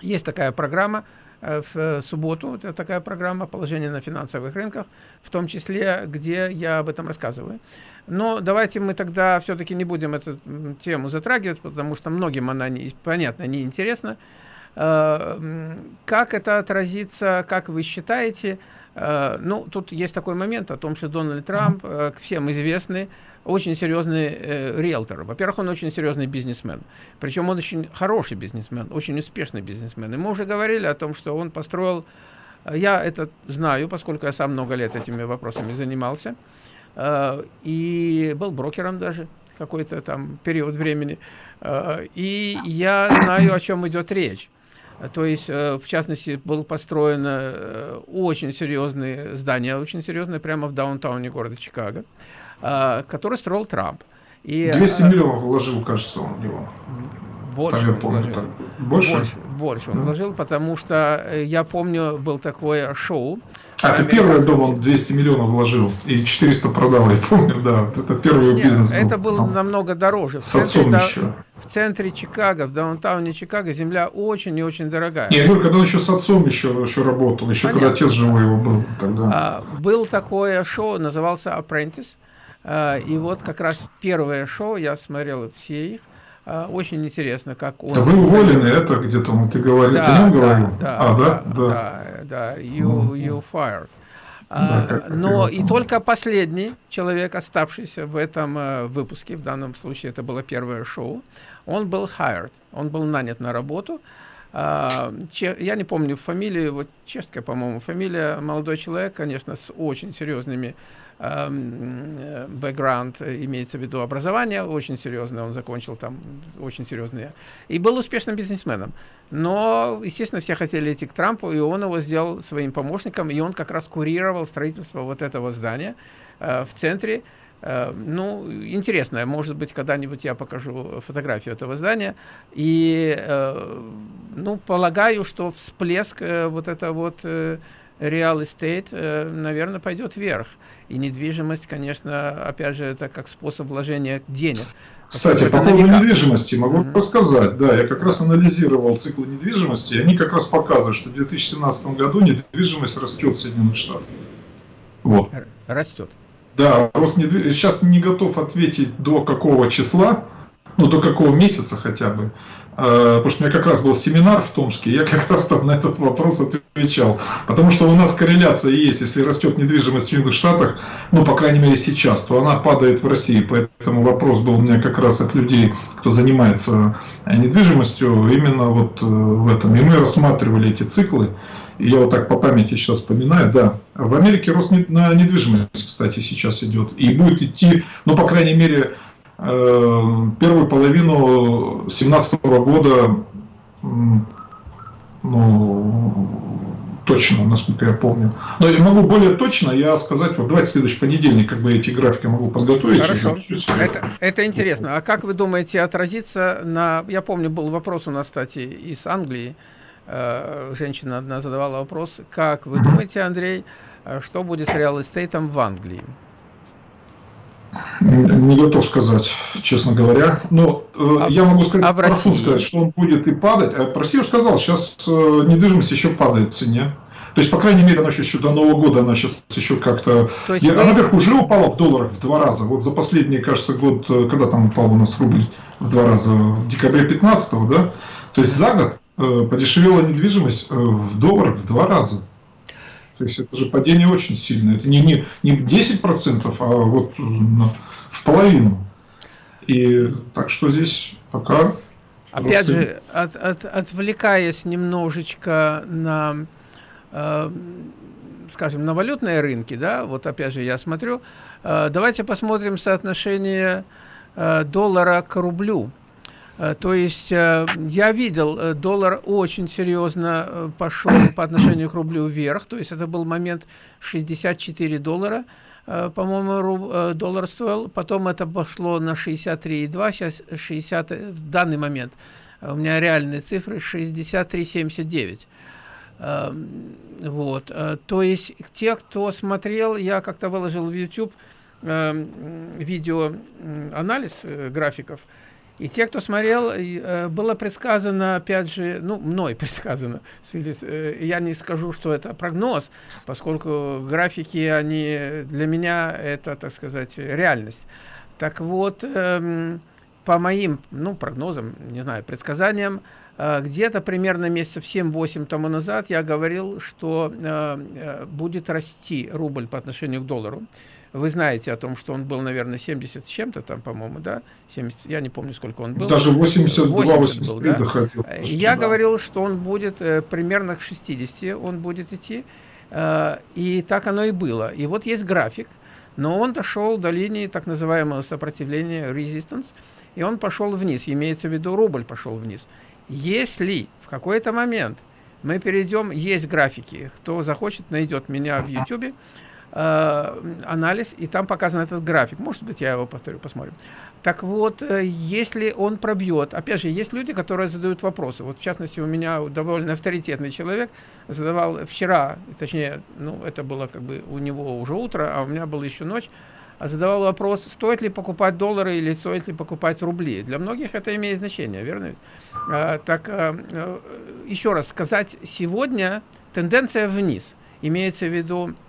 есть такая программа, в субботу. Это такая программа «Положение на финансовых рынках», в том числе, где я об этом рассказываю. Но давайте мы тогда все-таки не будем эту тему затрагивать, потому что многим она, не, понятно, не интересна. Как это отразится, как вы считаете? Ну, тут есть такой момент о том, что Дональд Трамп, всем известный, очень серьезный э, риэлтор. Во-первых, он очень серьезный бизнесмен. Причем он очень хороший бизнесмен, очень успешный бизнесмен. И мы уже говорили о том, что он построил... Э, я это знаю, поскольку я сам много лет этими вопросами занимался. Э, и был брокером даже какой-то там период времени. Э, и я знаю, о чем идет речь. То есть, э, в частности, было построено э, очень серьезное здание, очень серьезное, прямо в даунтауне города Чикаго. Э, который строил Трамп. И, 200 э, миллионов вложил, кажется, он в него. Больше, Там я помню, вложил. Так. Больше? Больше, больше он да. вложил, потому что э, я помню, был такое шоу. А, это первый дом он 200 миллионов вложил и 400 продал, я помню, да. Это первый Нет, бизнес был. Это было намного дороже. В отцом да, еще. В центре Чикаго, в даунтауне Чикаго земля очень и очень дорогая. Я говорю, когда он еще с отцом еще, еще работал, еще Понятно. когда отец живой его был тогда. А, был такое шоу, назывался Apprentice. А, и вот как раз первое шоу, я смотрел все их, а, очень интересно, как он... Да вы уволены, это где-то, ну, ты говорил, да, ты нам да, говорил? Да, а, да? Да, да, да you, you fired. Да, а, но и только последний человек, оставшийся в этом выпуске, в данном случае это было первое шоу, он был hired, он был нанят на работу. Че, я не помню фамилию, вот чешская, по-моему, фамилия, молодой человек, конечно, с очень серьезными Эм, бэкграунд, имеется в виду образование, очень серьезное, он закончил там очень серьезные, и был успешным бизнесменом. Но, естественно, все хотели идти к Трампу, и он его сделал своим помощником, и он как раз курировал строительство вот этого здания э, в центре. Э, ну, интересно, может быть, когда-нибудь я покажу фотографию этого здания. И, э, ну, полагаю, что всплеск э, вот это вот... Real estate, наверное, пойдет вверх. И недвижимость, конечно, опять же, это как способ вложения денег. Кстати, по поводу недвижимости могу mm -hmm. рассказать. Да, я как раз анализировал циклы недвижимости, и они как раз показывают, что в 2017 году недвижимость растет в Соединенных Штатах. Вот. Растет. Да, рост недвижимости. Сейчас не готов ответить до какого числа, ну до какого месяца хотя бы. Э, потому что у меня как раз был семинар в Томске, я как раз там на этот вопрос отвечал. Потому что у нас корреляция есть, если растет недвижимость в Соединенных Штатах, ну, по крайней мере, сейчас, то она падает в России. Поэтому вопрос был у меня как раз от людей, кто занимается недвижимостью, именно вот э, в этом. И мы рассматривали эти циклы. Я вот так по памяти сейчас вспоминаю, да. В Америке рост на недвижимость, кстати, сейчас идет. И будет идти, ну, по крайней мере, Э, первую половину 2017 года, ну, точно, насколько я помню. Но я могу более точно я сказать, вот давайте следующий понедельник, как бы эти графики могу подготовить. Хорошо, это, это интересно. А как вы думаете отразиться на... Я помню, был вопрос у нас, кстати, из Англии. Э, женщина одна задавала вопрос. Как вы думаете, Андрей, э, что будет с реал-эстейтом в Англии? Не готов сказать, честно говоря. Но э, а, я могу сказать, а в России? сказать, что он будет и падать. А про Россию сказал, сейчас э, недвижимость еще падает в цене. То есть, по крайней мере, она еще до Нового года, она сейчас еще как-то... Вы... Она, наверх, уже упала в долларах в два раза. Вот за последний, кажется, год, когда там упал у нас рубль в два раза, в декабре 15 да? То есть, за год подешевела недвижимость э, в долларах в два раза. То есть это же падение очень сильное. Это не, не, не 10%, а вот в половину. И так что здесь пока... Опять же, от, от, отвлекаясь немножечко на, э, скажем, на валютные рынки, да, вот опять же я смотрю, э, давайте посмотрим соотношение э, доллара к рублю. Э, то есть э, я видел, э, доллар очень серьезно пошел по отношению к рублю вверх. То есть это был момент 64 доллара, по-моему, доллар стоил. Потом это пошло на 63,2, сейчас 60, в данный момент у меня реальные цифры 63,79. Эм, вот. То есть те, кто смотрел, я как-то выложил в YouTube эм, видео анализ графиков, И те, кто смотрел, э, было предсказано, опять же, ну, мной предсказано, э, я не скажу, что это прогноз, поскольку графики, они для меня это, так сказать, реальность. Так вот, эм, по моим, ну, прогнозам, не знаю, предсказаниям, э, где-то примерно месяцев 7-8 тому назад я говорил, что будет расти рубль по отношению к доллару. Вы знаете о том, что он был, наверное, 70 с чем-то там, по-моему, да? 70, я не помню, сколько он был. Даже 82, 80 был, да? доходил. Я да. говорил, что он будет э, примерно к 60, он будет идти. Э, и так оно и было. И вот есть график, но он дошел до линии так называемого сопротивления, resistance, и он пошел вниз, имеется в виду рубль пошел вниз. Если в какой-то момент мы перейдем, есть графики, кто захочет, найдет меня в YouTube, Э, анализ, и там показан этот график. Может быть, я его повторю, посмотрим. Так вот, э, если он пробьет, опять же, есть люди, которые задают вопросы. Вот, в частности, у меня довольно авторитетный человек задавал вчера, точнее, ну, это было как бы у него уже утро, а у меня была еще ночь, задавал вопрос, стоит ли покупать доллары или стоит ли покупать рубли. Для многих это имеет значение, верно? А, так, а, еще раз сказать, сегодня тенденция вниз. Имеется в виду Э, э,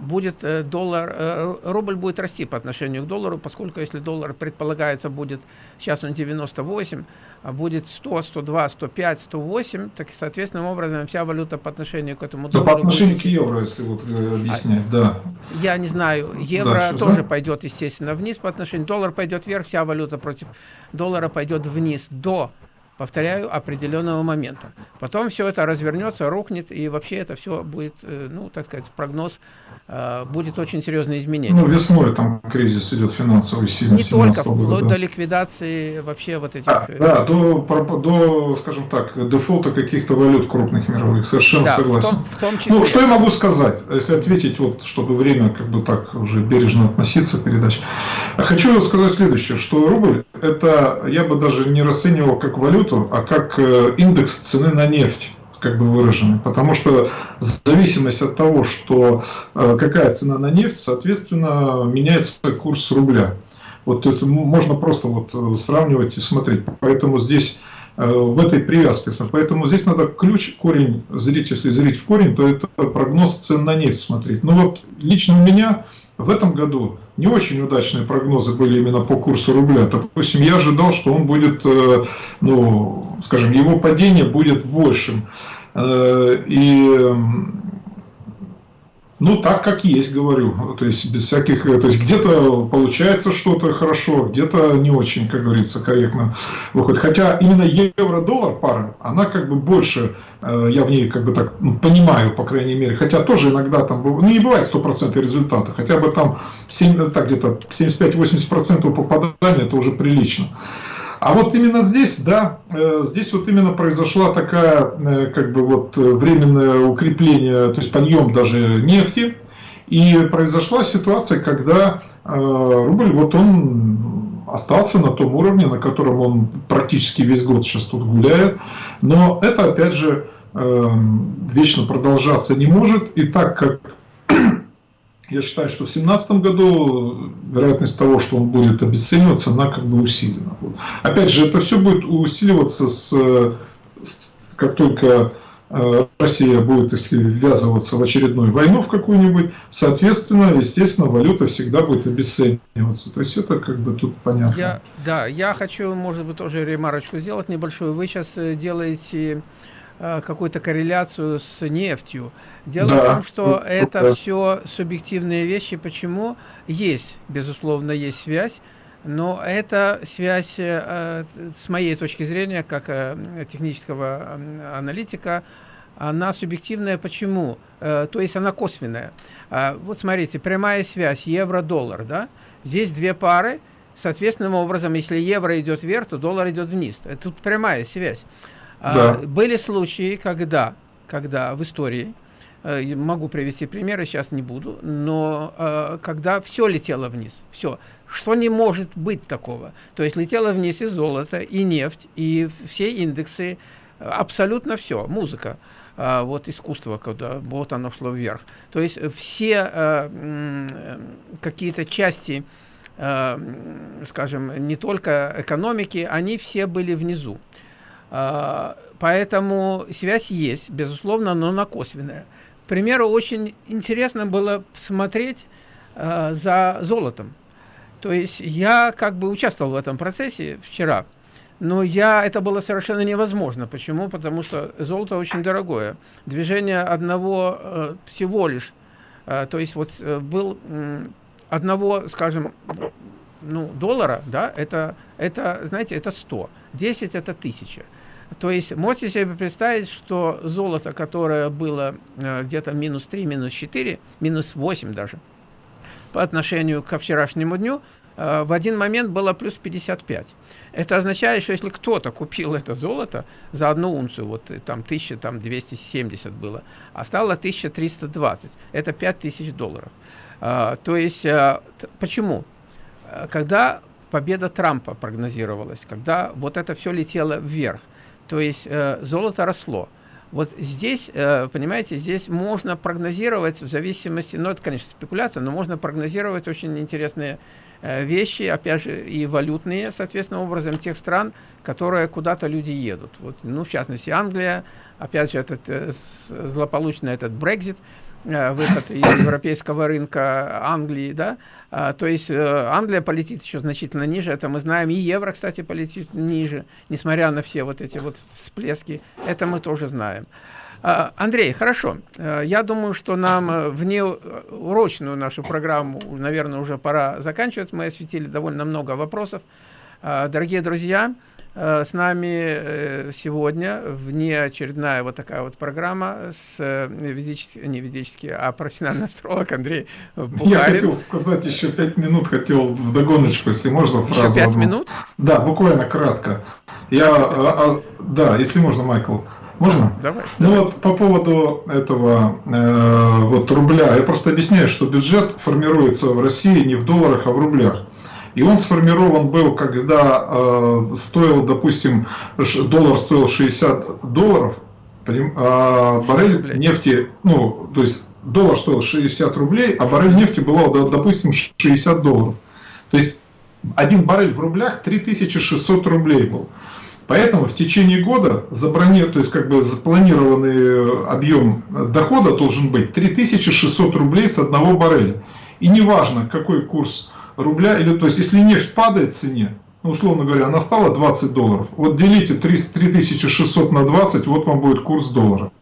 будет э, доллар, рубль будет расти по отношению к доллару, поскольку если доллар предполагается будет, сейчас он 98, а будет 100, 102, 105, 108, так и соответственным образом вся валюта по отношению к этому доллару. Да, по отношению к евро, если вот объяснять, а, да. Я не знаю, евро да, тоже да? пойдет, естественно, вниз по отношению, доллар пойдет вверх, вся валюта против доллара пойдет вниз до повторяю, определенного момента. Потом все это развернется, рухнет, и вообще это все будет, э, ну, так сказать, прогноз, э, будет очень серьезное изменение. Ну, весной там кризис идет финансовый сильно. Не только, года, вплоть да. до ликвидации вообще вот этих... А, да, до, до, скажем так, дефолта каких-то валют крупных мировых, совершенно да, согласен. В том, в том числе... Ну, что я могу сказать, если ответить, вот, чтобы время как бы так уже бережно относиться к передаче. Хочу сказать следующее, что рубль, это я бы даже не расценивал как валюту, валюту, а как э, индекс цены на нефть как бы выраженный. Потому что зависимость от того, что э, какая цена на нефть, соответственно, меняется курс рубля. Вот, то есть можно просто вот э, сравнивать и смотреть. Поэтому здесь в этой привязке. Поэтому здесь надо ключ, корень, зрить, если зрить в корень, то это прогноз цен на нефть смотреть. Ну вот лично у меня в этом году не очень удачные прогнозы были именно по курсу рубля. Допустим, я ожидал, что он будет, э, ну, скажем, его падение будет большим. Э, и ну, так как есть, говорю. То есть, без всяких... То есть, где-то получается что-то хорошо, где-то не очень, как говорится, корректно выходит. Хотя именно евро-доллар пара, она как бы больше, э, я в ней как бы так ну, понимаю, по крайней мере. Хотя тоже иногда там, ну, не бывает стопроцентного результата. Хотя бы там 7, так где-то 75-80% попадания, это уже прилично. А вот именно здесь, да, э, здесь вот именно произошла такая, э, как бы вот временное укрепление, то есть подъем даже нефти. И произошла ситуация, когда э, рубль, вот он остался на том уровне, на котором он практически весь год сейчас тут гуляет. Но это, опять же, вечно продолжаться не может. И так как я считаю, что в 2017 году вероятность того, что он будет обесцениваться, она как бы усилена. Опять же, это все будет усиливаться с, с как только э, Россия будет, если ввязываться в очередную войну в какую-нибудь, соответственно, естественно, валюта всегда будет обесцениваться. То есть это как бы тут понятно. Я, да, я хочу, может быть, тоже ремарочку сделать небольшую. Вы сейчас э, делаете какую-то корреляцию с нефтью. Дело да. в том, что это да. все субъективные вещи. Почему? Есть, безусловно, есть связь. Но эта связь, э, с моей точки зрения, как э, технического аналитика, она субъективная. Почему? То есть она косвенная. А, вот смотрите, прямая связь евро-доллар. Да? Здесь две пары. Соответственным образом, если евро идет вверх, то доллар идет вниз. Это тут прямая связь. А, да. Были случаи, когда, когда в истории, э, могу привести примеры, сейчас не буду, но э, когда все летело вниз, все, что не может быть такого. То есть летело вниз и золото, и нефть, и все индексы, абсолютно все, музыка. Uh, вот искусство, когда вот оно шло вверх. То есть все какие-то части э, скажем, не только экономики, они все были внизу. Э, поэтому связь есть, безусловно, но она косвенная. К примеру, очень интересно было смотреть э, за золотом. То есть я как бы участвовал в этом процессе вчера, но я, это было совершенно невозможно. Почему? Потому что золото очень дорогое. Движение одного э, всего лишь, э, то есть вот э, был одного, скажем, ну, доллара, да, это, это, знаете, это 100, 10 это 1000. То есть можете себе представить, что золото, которое было э, где-то минус 3, минус 4, минус 8 даже, по отношению ко вчерашнему дню, э, в один момент было плюс 55. Это означает, что если кто-то купил это золото за одну унцию, вот э, там 1270 было, а стало 1320, это 5000 долларов. То есть, почему? Когда победа Трампа прогнозировалась, когда вот это все летело вверх, то есть э, золото росло. Вот здесь, э, понимаете, здесь можно прогнозировать в зависимости, ну это, конечно, спекуляция, но можно прогнозировать очень интересные э, вещи, опять же, и валютные, соответственно, образом тех стран, которые куда-то люди едут. Вот, ну, в частности, Англия, опять же, этот э, злополучный этот Брекзит, Э, выход из европейского рынка Англии, да, то есть э, Англия полетит еще значительно ниже, это мы знаем, и евро, кстати, полетит ниже, несмотря на все вот эти вот всплески, это мы тоже знаем. А, Андрей, хорошо, э, я думаю, что нам вне урочную нашу программу, наверное, уже пора заканчивать, мы осветили довольно много вопросов. А, дорогие друзья, Э, с нами э, сегодня внеочередная вот такая вот программа с э, ведический, не ведический, а профессиональный астролог Андрей Бухарин. Я хотел сказать еще пять минут, хотел в догоночку, если можно фразу. Еще пять минут? Да, буквально кратко. Я, а, а, да, если можно, Майкл. Можно? Давай. Ну давай. вот по поводу этого э, вот рубля, я просто объясняю, что бюджет формируется в России не в долларах, а в рублях. И он сформирован был, когда э, стоил, допустим, доллар стоил 60 долларов, а баррель нефти, ну, то есть доллар стоил 60 рублей, а баррель нефти было, допустим, 60 долларов. То есть один баррель в рублях 3600 рублей был. Поэтому в течение года заброни, то есть как бы запланированный объем дохода должен быть 3600 рублей с одного барреля. И неважно, какой курс рубля, или то есть если нефть падает в цене, ну, условно говоря, она стала 20 долларов, вот делите 3600 на 20, вот вам будет курс доллара.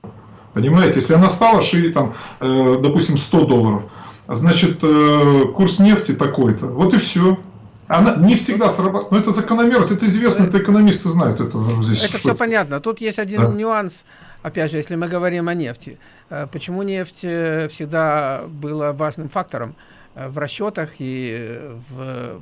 Понимаете, если она стала, шире, там, э, допустим, 100 долларов, значит, э, курс нефти такой-то, вот и все. Она не всегда срабатывает, но это закономерность, это известно, это экономисты знают это здесь. Это все понятно. Тут есть один да. нюанс, опять же, если мы говорим о нефти. Э, почему нефть э, всегда была важным фактором? Э, в расчетах и в,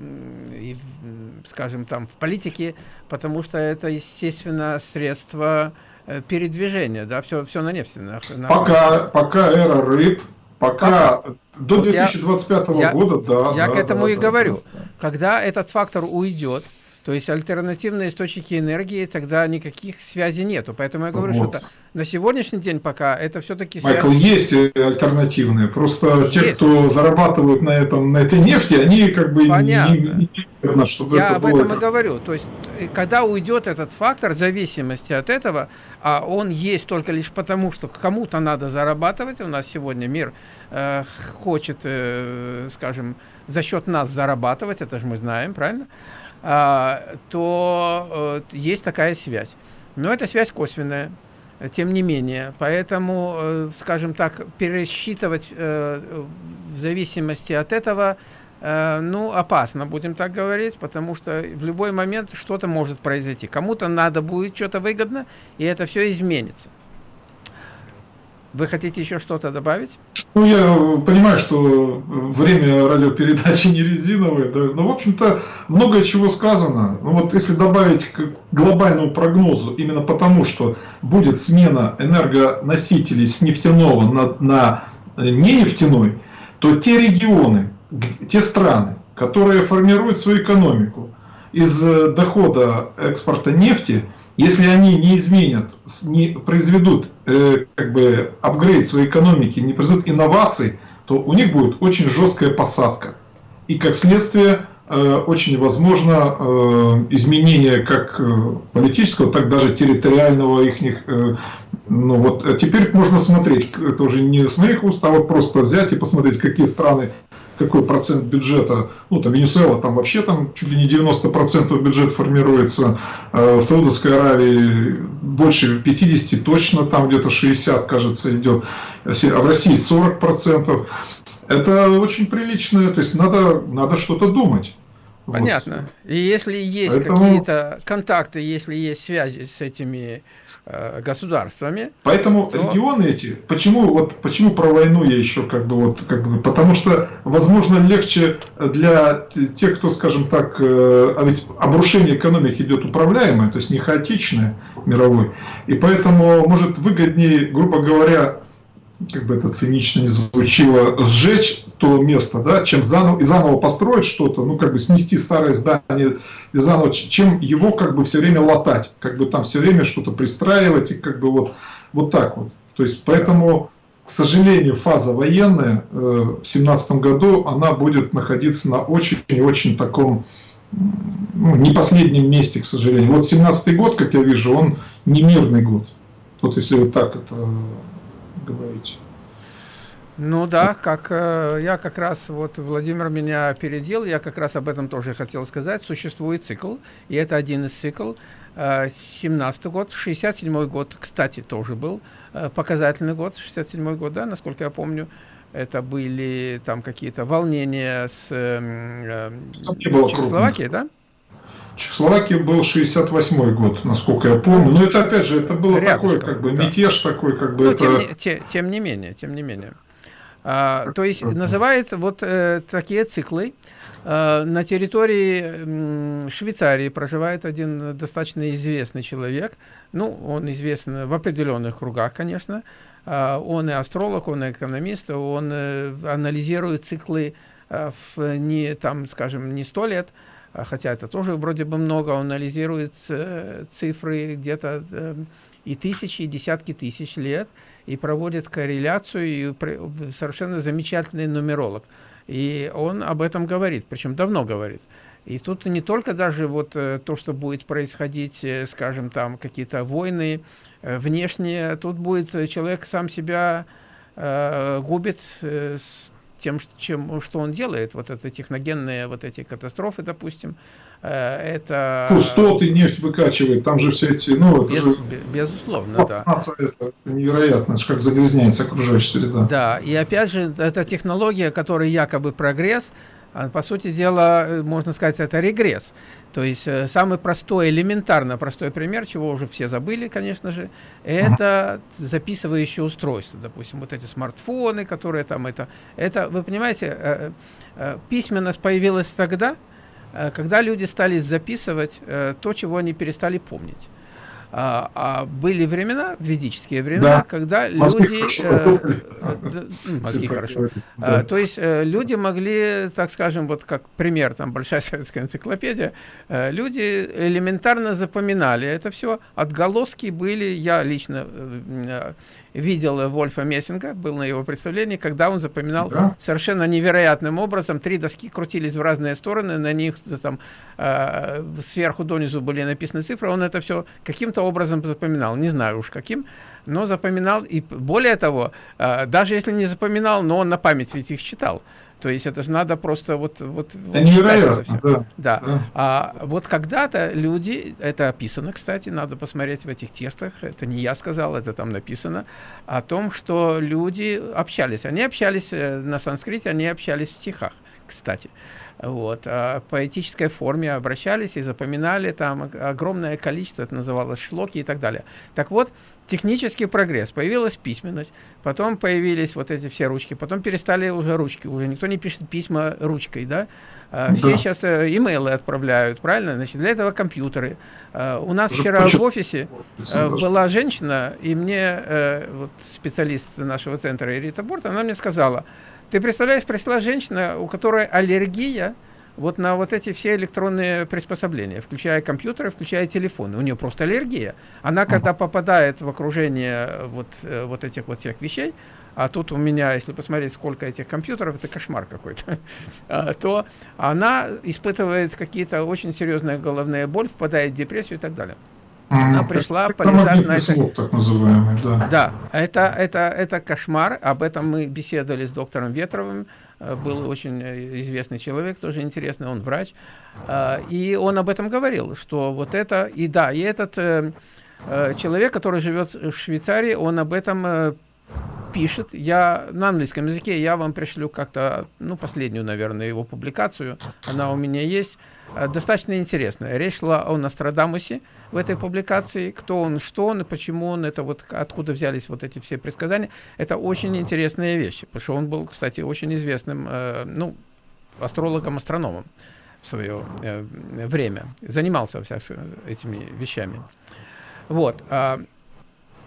и в, скажем там, в политике, потому что это, естественно, средство э, передвижения, да, все, все на нефти. На, на... Пока, пока эра рыб, пока, пока. до вот 2025 я, года, да. Я да, к этому да, и да, говорю. Да. Когда этот фактор уйдет, то есть альтернативные источники энергии, тогда никаких связей нету. Поэтому я говорю, вот. что на сегодняшний день пока это все-таки Майкл, связь... есть альтернативные. Просто есть. те, кто зарабатывают на, этом, на этой нефти, они как бы Понятно. не, не, не чтобы Я это об этом это... и говорю. То есть, э, когда уйдет этот фактор зависимости от этого, а он есть только лишь потому, что кому-то надо зарабатывать, у нас сегодня мир э, хочет, э, скажем, за счет нас зарабатывать, это же мы знаем, правильно? А, то э, есть такая связь. Но это связь косвенная, тем не менее. Поэтому, э, скажем так, пересчитывать э, в зависимости от этого, ну, опасно, будем так говорить, потому что в любой момент что-то может произойти. Кому-то надо будет что-то выгодно, и это все изменится. Вы хотите еще что-то добавить? Ну, я понимаю, что время радиопередачи не резиновое, да, но, в общем-то, многое чего сказано. Ну, вот если добавить к глобальному прогнозу, именно потому, что будет смена энергоносителей с нефтяного на, на нефтяной, то те регионы, те страны, которые формируют свою экономику из дохода экспорта нефти – если они не изменят, не произведут э, как бы апгрейд своей экономики, не произведут инноваций, то у них будет очень жесткая посадка. И как следствие очень возможно изменение как политического, так даже территориального их ну вот теперь можно смотреть, это уже не с моих уст, а вот просто взять и посмотреть, какие страны, какой процент бюджета, ну там Венесуэла, там вообще там чуть ли не 90% бюджета формируется, в Саудовской Аравии больше 50, точно там где-то 60, кажется, идет, а в России 40%. Это очень прилично, то есть надо, надо что-то думать. Понятно. Вот. И если есть Поэтому... какие-то контакты, если есть связи с этими Э, государствами. Поэтому то... регионы эти, почему вот почему про войну я еще как бы вот как бы, потому что возможно легче для тех, кто, скажем так, э, а ведь обрушение экономики идет управляемое, то есть не хаотичное мировой, и поэтому может выгоднее, грубо говоря, как бы это цинично не звучило, сжечь то место, да, чем заново, и заново построить что-то, ну, как бы снести старое здание и заново, чем его как бы все время латать, как бы там все время что-то пристраивать и как бы вот, вот так вот. То есть, поэтому, к сожалению, фаза военная э, в семнадцатом году, она будет находиться на очень-очень таком, ну, не последнем месте, к сожалению. Вот семнадцатый год, как я вижу, он не мирный год. Вот если вот так это говорить. Ну да, как э, я как раз, вот Владимир меня опередил, я как раз об этом тоже хотел сказать. Существует цикл, и это один из цикл. Э, 17 год, 67 год, кстати, тоже был э, показательный год, 67 год, да, насколько я помню. Это были там какие-то волнения с э, э, Чехословакией, да? Чехословакии был 68 год, насколько я помню. Но это опять же, это было Рядышком, такое, как бы да. мятеж такой, как бы. Но это... тем, не, те, тем не менее, тем не менее. А, то есть называет вот э, такие циклы. А, на территории Швейцарии проживает один достаточно известный человек. Ну, он известен в определенных кругах, конечно. А, он и астролог, он и экономист, он э, анализирует циклы э, в не, там, скажем, не сто лет, хотя это тоже вроде бы много, он анализирует э, цифры где-то э, и тысячи, и десятки тысяч лет, и проводит корреляцию, и совершенно замечательный нумеролог. И он об этом говорит, причем давно говорит. И тут не только даже вот э, то, что будет происходить, скажем, там какие-то войны внешние, тут будет человек сам себя губит тем, чем, что он делает, вот это техногенные вот эти катастрофы, допустим, э, это... Пустоты нефть выкачивает, там же все эти, ну, это Без, же... Безусловно, да. Это невероятно, как загрязняется окружающая среда. Да, и опять же, эта технология, которая якобы прогресс, по сути дела, э, можно сказать, это регресс. То есть э, самый простой, элементарно простой пример, чего уже все забыли, конечно же, это записывающее устройство. Допустим, вот эти смартфоны, которые там это... это вы понимаете, э, письменность появилась тогда, когда люди стали записывать то, чего они перестали помнить. А, а были времена, ведические времена, да. когда мозги люди... Хорошо. Э, э, мозги хорошо. Да. А, то есть э, люди могли, так скажем, вот как пример, там большая советская энциклопедия, э, люди элементарно запоминали это все, отголоски были, я лично видел Вольфа Мессинга, был на его представлении, когда он запоминал да. совершенно невероятным образом, три доски крутились в разные стороны, на них там э, сверху донизу были написаны цифры, он это все каким-то образом запоминал, не знаю уж каким, но запоминал, и более того, э, даже если не запоминал, но он на память ведь их читал. То есть это же надо просто вот... вот, вот невероятно, это да. да. да. А вот когда-то люди, это описано, кстати, надо посмотреть в этих тестах, это не я сказал, это там написано, о том, что люди общались. Они общались э, на санскрите, они общались в стихах, кстати. Вот, а в поэтической форме обращались и запоминали там огромное количество, это называлось шлоки и так далее. Так вот, технический прогресс, появилась письменность, потом появились вот эти все ручки, потом перестали уже ручки, уже никто не пишет письма ручкой, да, а, все да. сейчас э, имейлы отправляют, правильно? Значит, для этого компьютеры. А, у нас уже вчера в офисе э, была женщина, и мне э, вот специалист нашего центра Ирита Борт, она мне сказала, ты представляешь, пришла женщина, у которой аллергия вот на вот эти все электронные приспособления, включая компьютеры, включая телефоны. У нее просто аллергия. Она, когда попадает в окружение вот, э, вот этих вот всех вещей, а тут у меня, если посмотреть, сколько этих компьютеров, это кошмар какой-то, а, то она испытывает какие-то очень серьезные головные боль, впадает в депрессию и так далее. Она пришла полежать на это. так называемый, да. Да, это, это, это кошмар. Об этом мы беседовали с доктором Ветровым. Э, был очень э, известный человек, тоже интересный, он врач. А, и он об этом говорил, что вот это, и да, и этот э, человек, который живет в Швейцарии, он об этом пишет. Я на английском языке, я вам пришлю как-то, ну, последнюю, наверное, его публикацию. Она у меня есть. Э, достаточно интересная. Речь шла о Нострадамусе в этой публикации. Кто он, что он и почему он, это вот откуда взялись вот эти все предсказания. Это очень интересные вещи, потому что он был, кстати, очень известным, э, ну, астрологом-астрономом в свое э, время. Занимался вся этими вещами. Вот. А,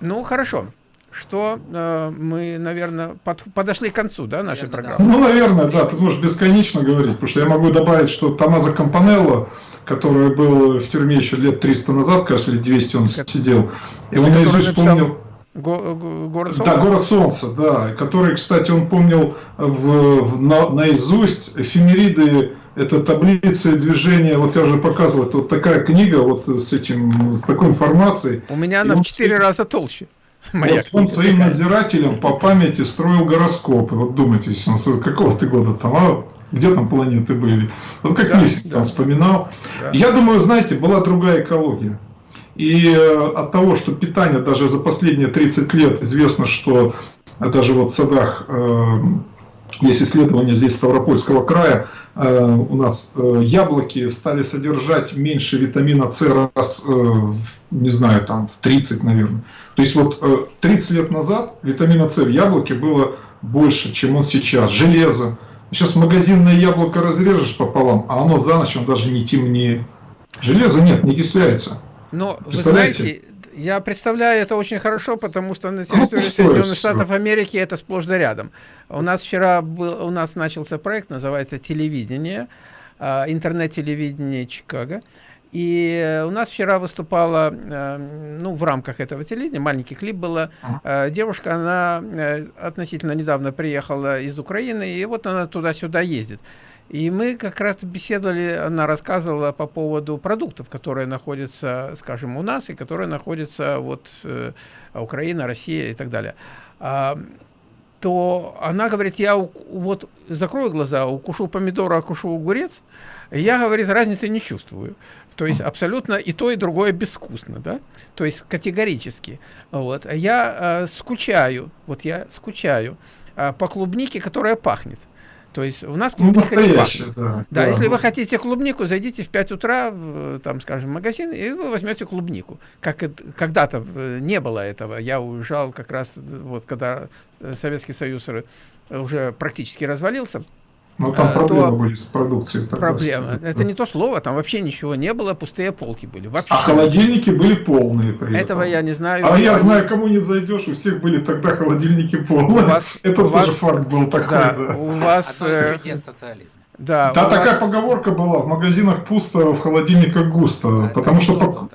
ну, хорошо что э, мы, наверное, под, подошли к концу да, нашей наверное, программы. Ну, наверное, да, ты можешь бесконечно говорить, потому что я могу добавить, что Томазо Кампанелло, который был в тюрьме еще лет 300 назад, кажется, или 200 он как... сидел, и он наизусть помнил... Го город Солнца? Да, город Солнца, да, который, кстати, он помнил в, в, на, наизусть эфемериды это таблицы движения, вот я уже показывал, это вот такая книга вот с этим, с такой информацией. У меня она в четыре раза толще. Моя вот он своим надзирателем по памяти строил гороскопы. Вот думайте, какого ты года там, а где там планеты были? Вот как да, Мисик да. там вспоминал. Да. Я думаю, знаете, была другая экология. И э, от того, что питание даже за последние 30 лет известно, что даже вот в садах э, есть исследования здесь Ставропольского края, э, у нас яблоки стали содержать меньше витамина С раз, не знаю, там в 30, наверное. То есть вот 30 э, лет назад витамина С в яблоке было больше, чем он сейчас. Железо. Сейчас магазинное яблоко разрежешь пополам, а оно за ночь он даже не темнее. Железа нет, не кисляется. Но вы знаете, я представляю это очень хорошо, потому что на территории ну, Соединенных Штатов Америки это сплошь да рядом. У нас вчера был, у нас начался проект, называется «Телевидение», а, интернет-телевидение Чикаго. И э, у нас вчера выступала, э, ну, в рамках этого телевидения, маленький клип было, э, девушка, она относительно недавно приехала из Украины, и вот она туда-сюда ездит. И мы как раз беседовали, она рассказывала по поводу продуктов, которые находятся, скажем, у нас, и которые находятся вот Украина, Россия и так далее. А, то она говорит, я вот закрою глаза, укушу помидор, укушу огурец, я, говорит, разницы не чувствую. То есть абсолютно и то, и другое безвкусно, да? То есть категорически. Вот. Я э, скучаю, вот я скучаю э, по клубнике, которая пахнет. То есть у нас ну, клубника ну, не пахнет. Да, да, да, если вы хотите клубнику, зайдите в 5 утра, в, там, скажем, в магазин, и вы возьмете клубнику. Как когда-то э, не было этого. Я уезжал как раз, вот когда э, Советский Союз уже практически развалился, ну, там а, проблемы то... были с продукцией. Проблема. Это не то слово, там вообще ничего не было, пустые полки были. Вообще. А холодильники были полные при Этого я не знаю. А я знаю, кому не зайдешь, у всех были тогда холодильники полные. У вас, Это у тоже вас, факт был такой, да. да. У вас... Э, социализма. Да, да такая вас... поговорка была, в магазинах пусто, в холодильниках густо, а потому что... По...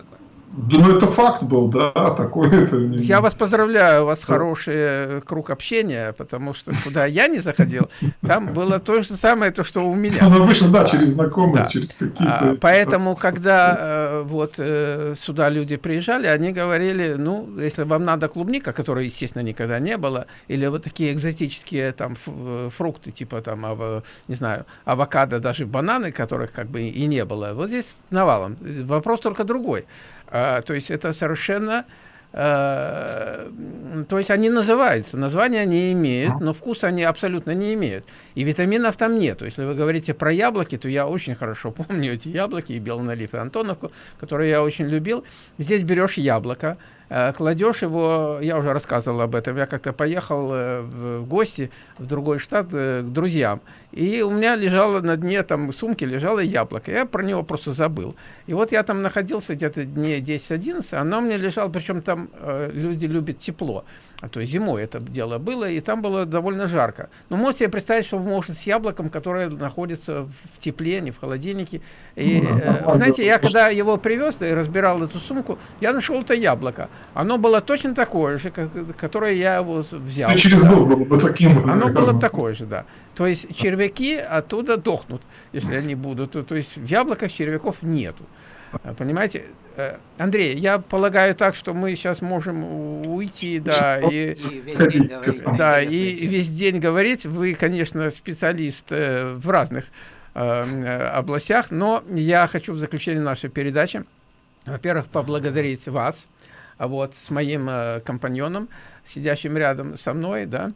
Да, ну это факт был, да, такой это. Я вас поздравляю, у вас хороший э, круг общения, потому что куда я не заходил, там было то же самое, то, что у меня. Ну, обычно, да, через знакомых, да. через какие-то... А, поэтому, когда э, вот э, сюда люди приезжали, они говорили, ну, если вам надо клубника, которой, естественно, никогда не было, или вот такие экзотические там фрукты, типа там, ав, не знаю, авокадо, даже бананы, которых как бы и не было, вот здесь навалом. Вопрос только другой. А, то есть это совершенно... А, то есть они называются, названия они имеют, но вкус они абсолютно не имеют. И витаминов там нет. Если вы говорите про яблоки, то я очень хорошо помню эти яблоки, и белоналив, и Антоновку, которые я очень любил. Здесь берешь яблоко, кладешь его, я уже рассказывал об этом, я как-то поехал э, в гости в другой штат э, к друзьям, и у меня лежало на дне там сумки лежало яблоко, я про него просто забыл. И вот я там находился где-то дней 10-11, оно мне лежало, причем там э, люди любят тепло а то зимой это дело было, и там было довольно жарко. Но можете себе представить, что может с яблоком, которое находится в тепле, не в холодильнике. И, ну, да, э, знаете, я когда его привез и разбирал эту сумку, я нашел это яблоко. Оно было точно такое же, как, которое я его взял. И через год было бы таким. Оно было такое же, да. То есть червяки оттуда дохнут, если они будут. То, то есть в яблоках червяков нету. Понимаете? Э, Андрей, я полагаю так, что мы сейчас можем уйти, да, и, и весь день говорить. Да, и весь день говорить. Вы, конечно, специалист э, в разных э, областях, но я хочу в заключение нашей передачи, во-первых, поблагодарить вас, вот с моим э, компаньоном, сидящим рядом со мной, да,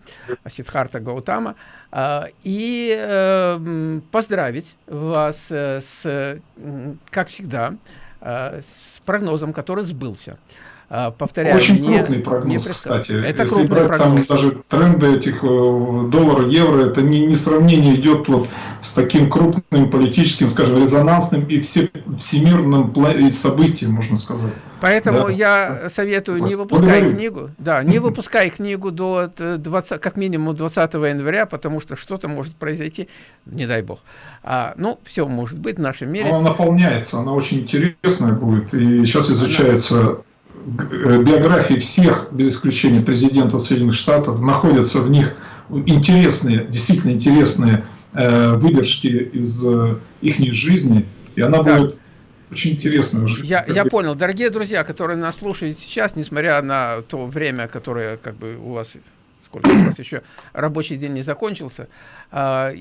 Сидхарта Гаутама, э, и э, поздравить вас э, с, как всегда, э, с прогнозом, который сбылся. А, повторяю, Очень не, крупный прогноз, не кстати. Это Если крупный брать прогноз. там даже тренды этих э, доллар, евро, это не, не сравнение идет вот с таким крупным политическим, скажем, резонансным и все, всемирным событием, можно сказать. Поэтому да. я советую не выпускай Благодарю. книгу, да, не выпускай книгу до 20, как минимум 20 января, потому что что-то может произойти, не дай бог. А, ну, все может быть в нашем мире. Она наполняется, она очень интересная будет, и сейчас изучается Э, биографии всех, без исключения президентов Соединенных Штатов, находятся в них интересные, действительно интересные э, выдержки из э, их жизни, и она так. будет очень интересная уже. Я, я понял. Дорогие друзья, которые нас слушают сейчас, несмотря на то время, которое как бы у вас сколько у вас еще рабочий день не закончился, а,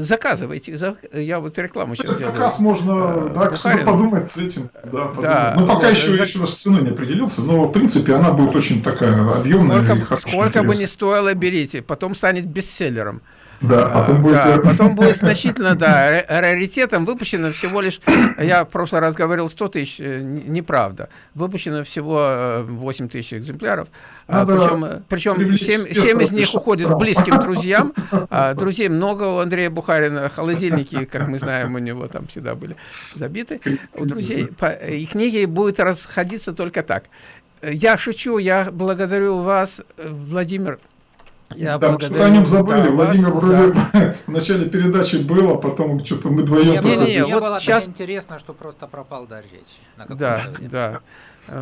заказывайте. Я вот рекламу сейчас делаю. Заказ можно, а, да, что подумать с этим. Да, да, ну, пока вот, еще, зак... еще даже ценой не определился, но, в принципе, она будет очень такая объемная. Сколько, сколько бы ни стоило, берите. Потом станет бестселлером. Да, а, потом будет... Да, потом будет значительно, да, раритетом выпущено всего лишь, я в прошлый раз говорил 100 тысяч, э, неправда, выпущено всего 8 э, тысяч экземпляров, а, причем, причем 7, 7 из них уходят близким друзьям, а друзей много у Андрея Бухарина, холодильники, как мы знаем, у него там всегда были забиты, у друзей, и книги будут расходиться только так. Я шучу, я благодарю вас, Владимир, я да, что-то о нем забыли. Да, Владимир вас, вроде да. в начале передачи был, а потом что-то мы вдвоем... Не, не, не, вот было сейчас... интересно, что просто пропал дар речи. Да, да.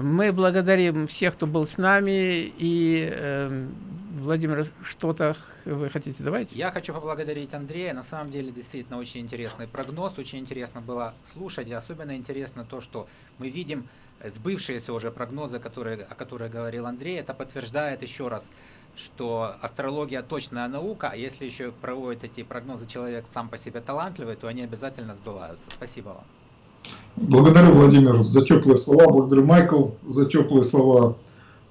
Мы благодарим всех, кто был с нами. И, э, Владимир, что-то вы хотите добавить? Я хочу поблагодарить Андрея. На самом деле, действительно, очень интересный прогноз. Очень интересно было слушать. И особенно интересно то, что мы видим сбывшиеся уже прогнозы, которые, о которых говорил Андрей. Это подтверждает еще раз что астрология точная наука, а если еще проводит эти прогнозы человек сам по себе талантливый, то они обязательно сбываются. Спасибо вам. Благодарю, Владимир, за теплые слова. Благодарю, Майкл, за теплые слова.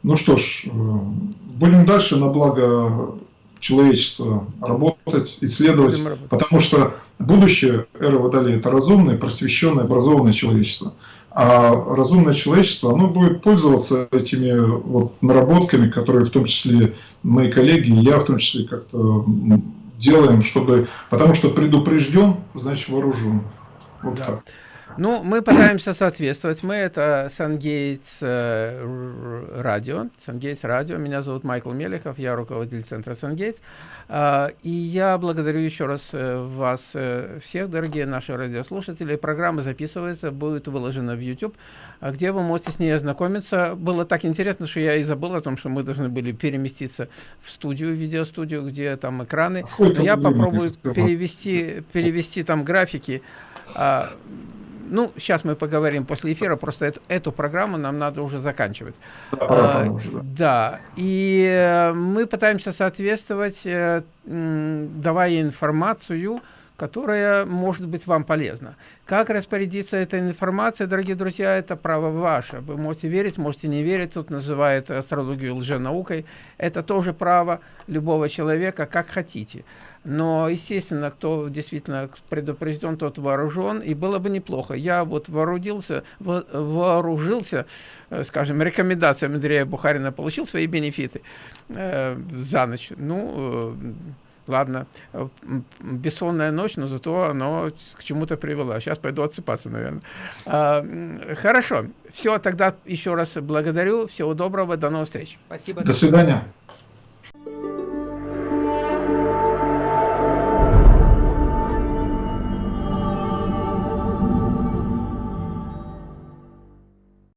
Ну что ж, э, будем дальше на благо человечества работать, исследовать, потому что будущее эры Водолея – это разумное, просвещенное, образованное человечество. А разумное человечество, оно будет пользоваться этими вот наработками, которые в том числе мои коллеги и я в том числе как-то делаем, чтобы, потому что предупрежден, значит вооружен. Вот да. так. Ну, мы пытаемся соответствовать. Мы это Сангейтс э, радио. Сангейтс радио. Меня зовут Майкл Мелехов, я руководитель центра Сангейтс. Э, и я благодарю еще раз э, вас э, всех, дорогие наши радиослушатели. Программа записывается, будет выложена в YouTube, где вы можете с ней ознакомиться. Было так интересно, что я и забыл о том, что мы должны были переместиться в студию, видеостудию, где там экраны. Сколько я попробую перевести, перевести там графики. Ну, сейчас мы поговорим после эфира, просто эту, эту программу нам надо уже заканчивать. Да, а, уже, да. да, и э, мы пытаемся соответствовать, э, давая информацию, которая может быть вам полезна. Как распорядиться этой информацией, дорогие друзья, это право ваше. Вы можете верить, можете не верить, тут называют астрологию лженаукой. Это тоже право любого человека, как хотите. Но, естественно, кто действительно предупрежден, тот вооружен, и было бы неплохо. Я вот вооружился, вооружился, э, скажем, рекомендациями Андрея Бухарина, получил свои бенефиты э, за ночь. Ну, э, ладно, бессонная ночь, но зато оно к чему-то привело. Сейчас пойду отсыпаться, наверное. А, хорошо, все, тогда еще раз благодарю, всего доброго, до новых встреч. Спасибо. До свидания.